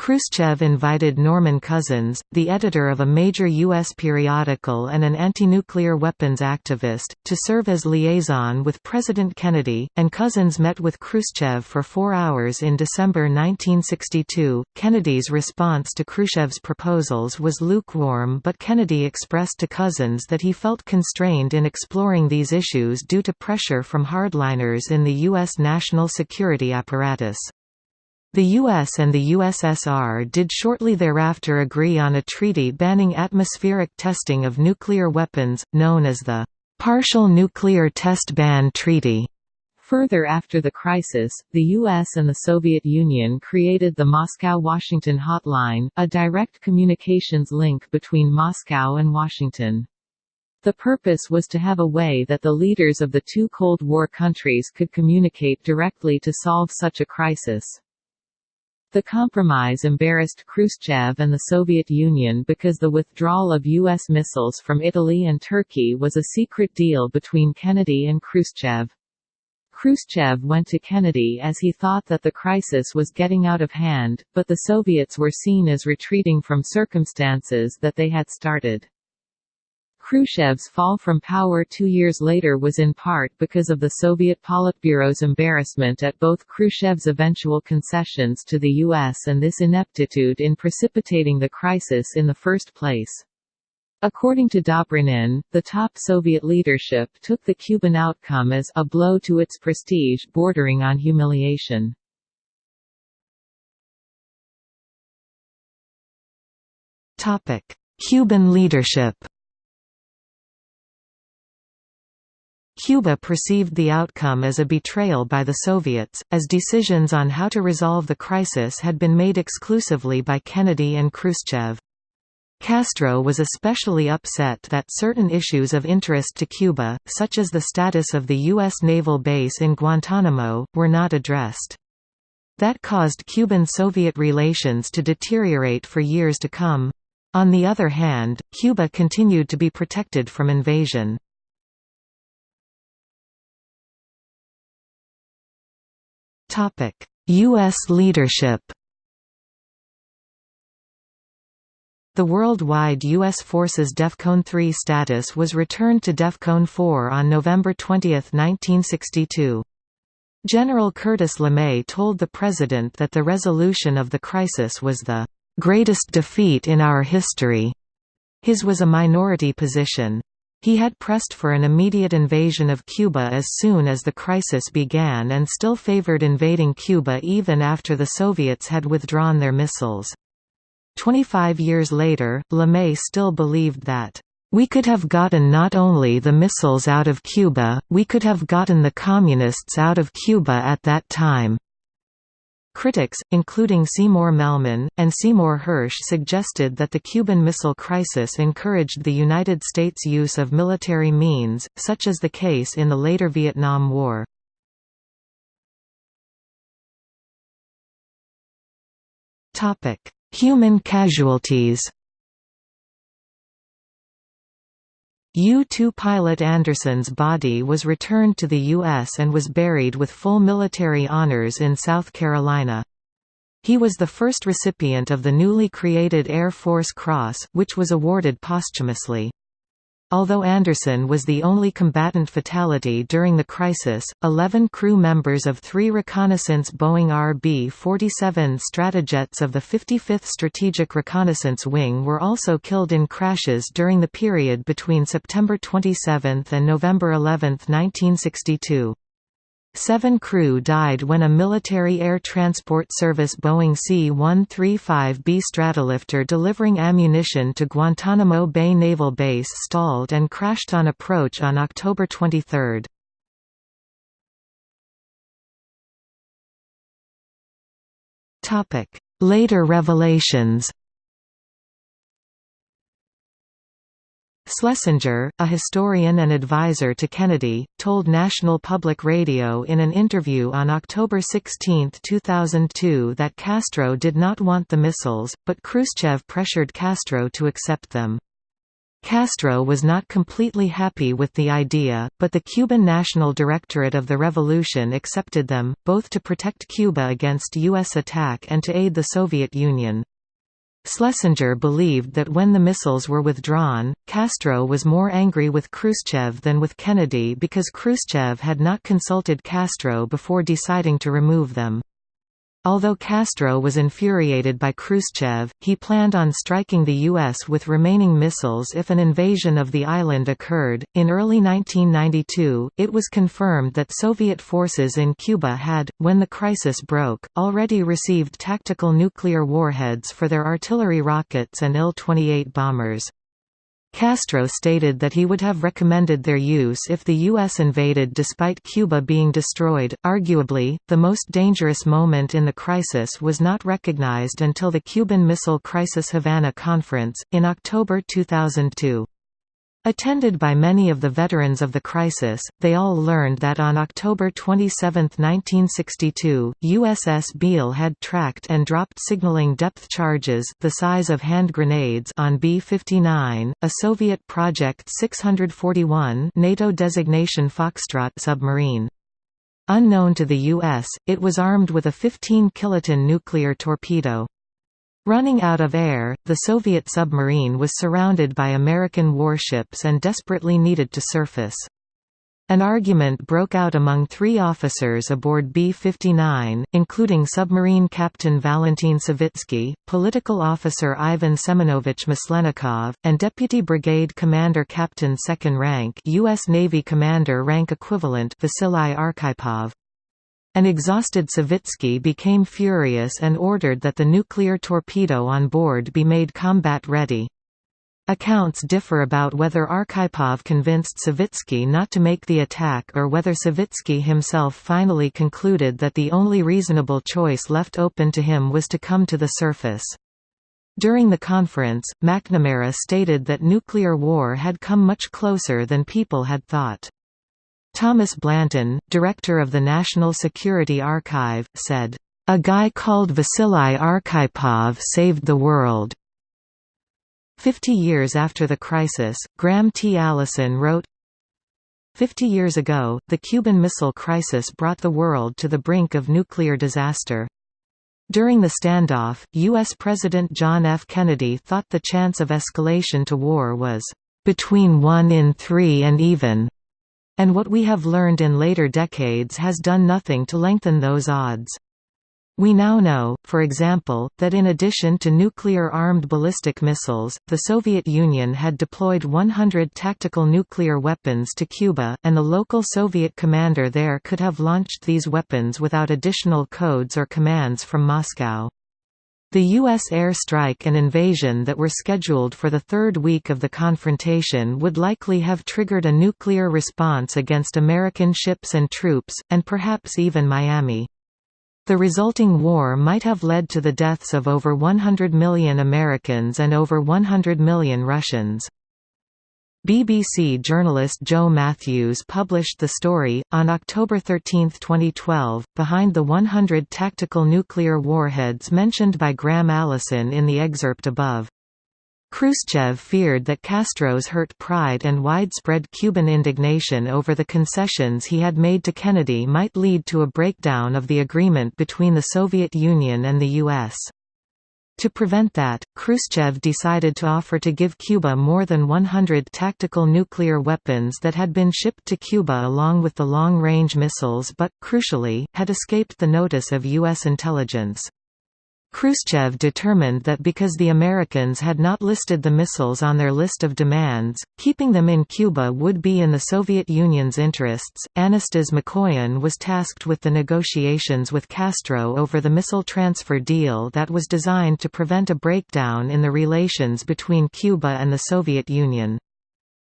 Khrushchev invited Norman Cousins, the editor of a major U.S. periodical and an anti-nuclear weapons activist, to serve as liaison with President Kennedy, and Cousins met with Khrushchev for four hours in December 1962. Kennedy's response to Khrushchev's proposals was lukewarm but Kennedy expressed to Cousins that he felt constrained in exploring these issues due to pressure from hardliners in the U.S. national security apparatus. The US and the USSR did shortly thereafter agree on a treaty banning atmospheric testing of nuclear weapons, known as the Partial Nuclear Test Ban Treaty. Further after the crisis, the US and the Soviet Union created the Moscow-Washington Hotline, a direct communications link between Moscow and Washington. The purpose was to have a way that the leaders of the two Cold War countries could communicate directly to solve such a crisis. The compromise embarrassed Khrushchev and the Soviet Union because the withdrawal of U.S. missiles from Italy and Turkey was a secret deal between Kennedy and Khrushchev. Khrushchev went to Kennedy as he thought that the crisis was getting out of hand, but the Soviets were seen as retreating from circumstances that they had started. Khrushchev's fall from power two years later was in part because of the Soviet Politburo's embarrassment at both Khrushchev's eventual concessions to the U.S. and this ineptitude in precipitating the crisis in the first place. According to Dobrynin, the top Soviet leadership took the Cuban outcome as a blow to its prestige bordering on humiliation. Cuban leadership Cuba perceived the outcome as a betrayal by the Soviets, as decisions on how to resolve the crisis had been made exclusively by Kennedy and Khrushchev. Castro was especially upset that certain issues of interest to Cuba, such as the status of the U.S. naval base in Guantanamo, were not addressed. That caused Cuban-Soviet relations to deteriorate for years to come. On the other hand, Cuba continued to be protected from invasion. Topic: US leadership. The worldwide U.S. Forces DEFCON 3 status was returned to DEFCON 4 on November 20, 1962. General Curtis LeMay told the President that the resolution of the crisis was the "...greatest defeat in our history." His was a minority position. He had pressed for an immediate invasion of Cuba as soon as the crisis began and still favored invading Cuba even after the Soviets had withdrawn their missiles. Twenty-five years later, LeMay still believed that, "...we could have gotten not only the missiles out of Cuba, we could have gotten the Communists out of Cuba at that time." Critics, including Seymour Melman, and Seymour Hersh suggested that the Cuban Missile Crisis encouraged the United States' use of military means, such as the case in the later Vietnam War. Human casualties U-2 pilot Anderson's body was returned to the U.S. and was buried with full military honors in South Carolina. He was the first recipient of the newly created Air Force Cross, which was awarded posthumously. Although Anderson was the only combatant fatality during the crisis, 11 crew members of three reconnaissance Boeing RB-47 Stratojets of the 55th Strategic Reconnaissance Wing were also killed in crashes during the period between September 27 and November 11, 1962. Seven crew died when a military air transport service Boeing C-135B Stratolifter delivering ammunition to Guantanamo Bay Naval Base stalled and crashed on approach on October 23. Later revelations Schlesinger, a historian and advisor to Kennedy, told National Public Radio in an interview on October 16, 2002 that Castro did not want the missiles, but Khrushchev pressured Castro to accept them. Castro was not completely happy with the idea, but the Cuban National Directorate of the Revolution accepted them, both to protect Cuba against U.S. attack and to aid the Soviet Union. Schlesinger believed that when the missiles were withdrawn, Castro was more angry with Khrushchev than with Kennedy because Khrushchev had not consulted Castro before deciding to remove them. Although Castro was infuriated by Khrushchev, he planned on striking the U.S. with remaining missiles if an invasion of the island occurred. In early 1992, it was confirmed that Soviet forces in Cuba had, when the crisis broke, already received tactical nuclear warheads for their artillery rockets and Il-28 bombers. Castro stated that he would have recommended their use if the U.S. invaded despite Cuba being destroyed. Arguably, the most dangerous moment in the crisis was not recognized until the Cuban Missile Crisis Havana Conference, in October 2002. Attended by many of the veterans of the crisis, they all learned that on October 27, 1962, USS Beale had tracked and dropped signaling depth charges the size of hand grenades on B-59, a Soviet Project 641 NATO designation Foxtrot submarine. Unknown to the U.S., it was armed with a 15 kiloton nuclear torpedo. Running out of air, the Soviet submarine was surrounded by American warships and desperately needed to surface. An argument broke out among three officers aboard B-59, including submarine captain Valentin Savitsky, political officer Ivan Semenovich Maslenikov, and deputy brigade commander captain second rank U.S. Navy commander rank equivalent Vasily Arkhipov. An exhausted Savitsky became furious and ordered that the nuclear torpedo on board be made combat-ready. Accounts differ about whether Arkhipov convinced Savitsky not to make the attack or whether Savitsky himself finally concluded that the only reasonable choice left open to him was to come to the surface. During the conference, McNamara stated that nuclear war had come much closer than people had thought. Thomas Blanton, director of the National Security Archive, said, "...a guy called Vasily Arkhipov saved the world." Fifty years after the crisis, Graham T. Allison wrote, Fifty years ago, the Cuban Missile Crisis brought the world to the brink of nuclear disaster. During the standoff, U.S. President John F. Kennedy thought the chance of escalation to war was, "...between 1 in 3 and even." And what we have learned in later decades has done nothing to lengthen those odds. We now know, for example, that in addition to nuclear-armed ballistic missiles, the Soviet Union had deployed 100 tactical nuclear weapons to Cuba, and the local Soviet commander there could have launched these weapons without additional codes or commands from Moscow. The U.S. air strike and invasion that were scheduled for the third week of the confrontation would likely have triggered a nuclear response against American ships and troops, and perhaps even Miami. The resulting war might have led to the deaths of over 100 million Americans and over 100 million Russians. BBC journalist Joe Matthews published the story, on October 13, 2012, behind the 100 tactical nuclear warheads mentioned by Graham Allison in the excerpt above. Khrushchev feared that Castro's hurt pride and widespread Cuban indignation over the concessions he had made to Kennedy might lead to a breakdown of the agreement between the Soviet Union and the U.S. To prevent that, Khrushchev decided to offer to give Cuba more than 100 tactical nuclear weapons that had been shipped to Cuba along with the long-range missiles but, crucially, had escaped the notice of U.S. intelligence. Khrushchev determined that because the Americans had not listed the missiles on their list of demands, keeping them in Cuba would be in the Soviet Union's interests. Anastas Mikoyan was tasked with the negotiations with Castro over the missile transfer deal that was designed to prevent a breakdown in the relations between Cuba and the Soviet Union.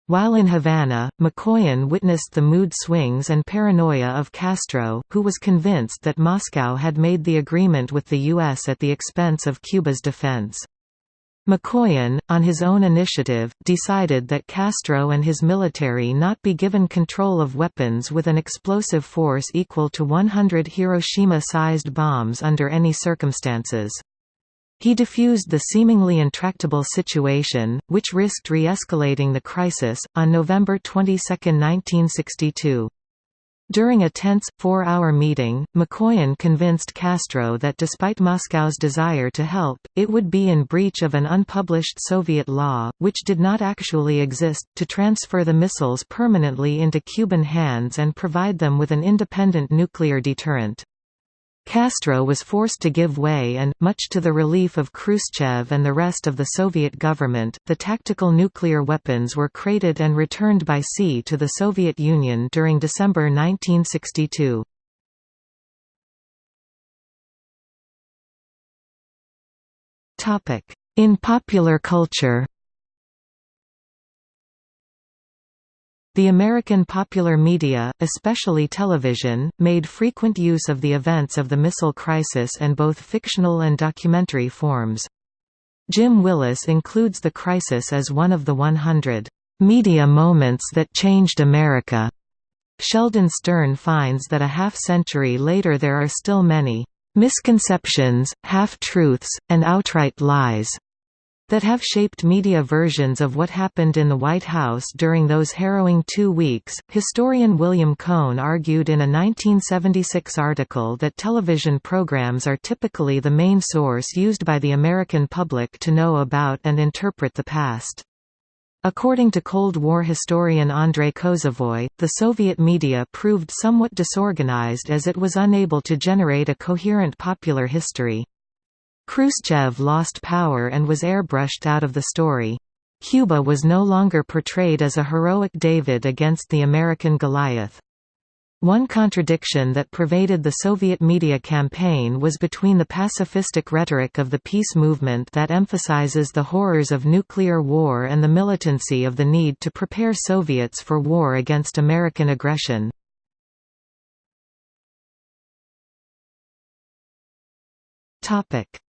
While in Havana, Mikoyan witnessed the mood swings and paranoia of Castro, who was convinced that Moscow had made the agreement with the U.S. at the expense of Cuba's defense. Mikoyan, on his own initiative, decided that Castro and his military not be given control of weapons with an explosive force equal to 100 Hiroshima-sized bombs under any circumstances. He diffused the seemingly intractable situation, which risked re-escalating the crisis, on November 22, 1962. During a tense, four-hour meeting, Mikoyan convinced Castro that despite Moscow's desire to help, it would be in breach of an unpublished Soviet law, which did not actually exist, to transfer the missiles permanently into Cuban hands and provide them with an independent nuclear deterrent. Castro was forced to give way and, much to the relief of Khrushchev and the rest of the Soviet government, the tactical nuclear weapons were crated and returned by sea to the Soviet Union during December 1962. In popular culture The American popular media, especially television, made frequent use of the events of the missile crisis in both fictional and documentary forms. Jim Willis includes the crisis as one of the 100 media moments that changed America. Sheldon Stern finds that a half-century later there are still many misconceptions, half-truths, and outright lies that have shaped media versions of what happened in the White House during those harrowing two weeks. Historian William Cohn argued in a 1976 article that television programs are typically the main source used by the American public to know about and interpret the past. According to Cold War historian Andrei Kozovoy, the Soviet media proved somewhat disorganized as it was unable to generate a coherent popular history. Khrushchev lost power and was airbrushed out of the story. Cuba was no longer portrayed as a heroic David against the American Goliath. One contradiction that pervaded the Soviet media campaign was between the pacifistic rhetoric of the peace movement that emphasizes the horrors of nuclear war and the militancy of the need to prepare Soviets for war against American aggression.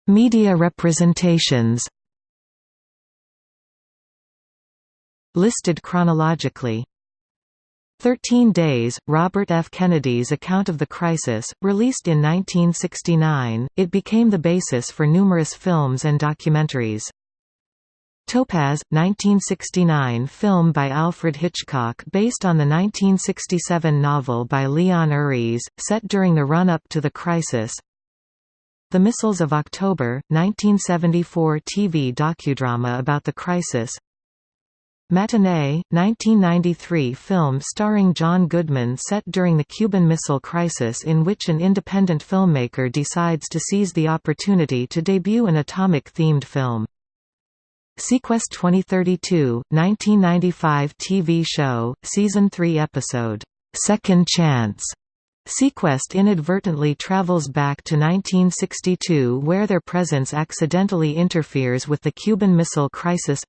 Media representations Listed chronologically 13 Days, Robert F. Kennedy's account of the crisis, released in 1969, it became the basis for numerous films and documentaries. Topaz, 1969 film by Alfred Hitchcock based on the 1967 novel by Leon Uris, set during the run-up to the crisis the Missiles of October, 1974 TV docudrama about the crisis Matinee, 1993 film starring John Goodman set during the Cuban Missile Crisis in which an independent filmmaker decides to seize the opportunity to debut an atomic-themed film. seaQuest 2032, 1995 TV show, Season 3 episode, Second Chance, seaQuest inadvertently travels back to 1962 where their presence accidentally interferes with the Cuban Missile Crisis.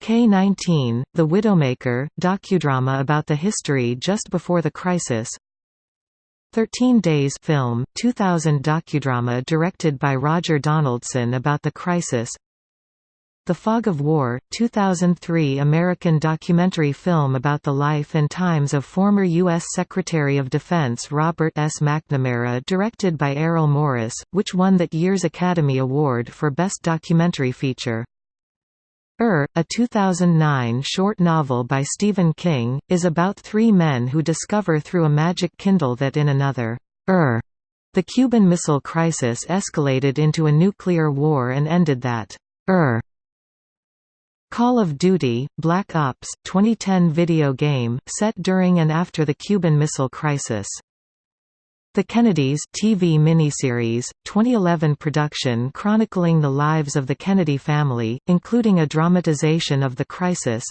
K-19, The Widowmaker, docudrama about the history just before the crisis. 13 Days film, 2000 docudrama directed by Roger Donaldson about the crisis the Fog of War, 2003 American documentary film about the life and times of former U.S. Secretary of Defense Robert S. McNamara directed by Errol Morris, which won that year's Academy Award for Best Documentary Feature. Er, a 2009 short novel by Stephen King, is about three men who discover through a magic Kindle that in another Er, the Cuban Missile Crisis escalated into a nuclear war and ended that Ur Call of Duty, Black Ops, 2010 video game, set during and after the Cuban Missile Crisis. The Kennedys TV miniseries, 2011 production chronicling the lives of the Kennedy family, including a dramatization of the crisis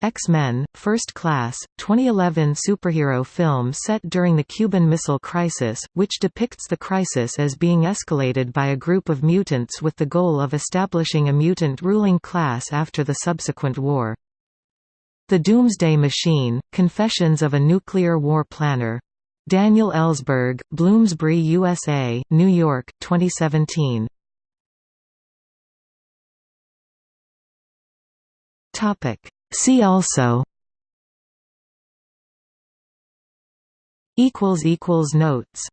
X-Men, First Class, 2011 superhero film set during the Cuban Missile Crisis, which depicts the crisis as being escalated by a group of mutants with the goal of establishing a mutant ruling class after the subsequent war. The Doomsday Machine, Confessions of a Nuclear War Planner. Daniel Ellsberg, Bloomsbury USA, New York, 2017. Topic See also Notes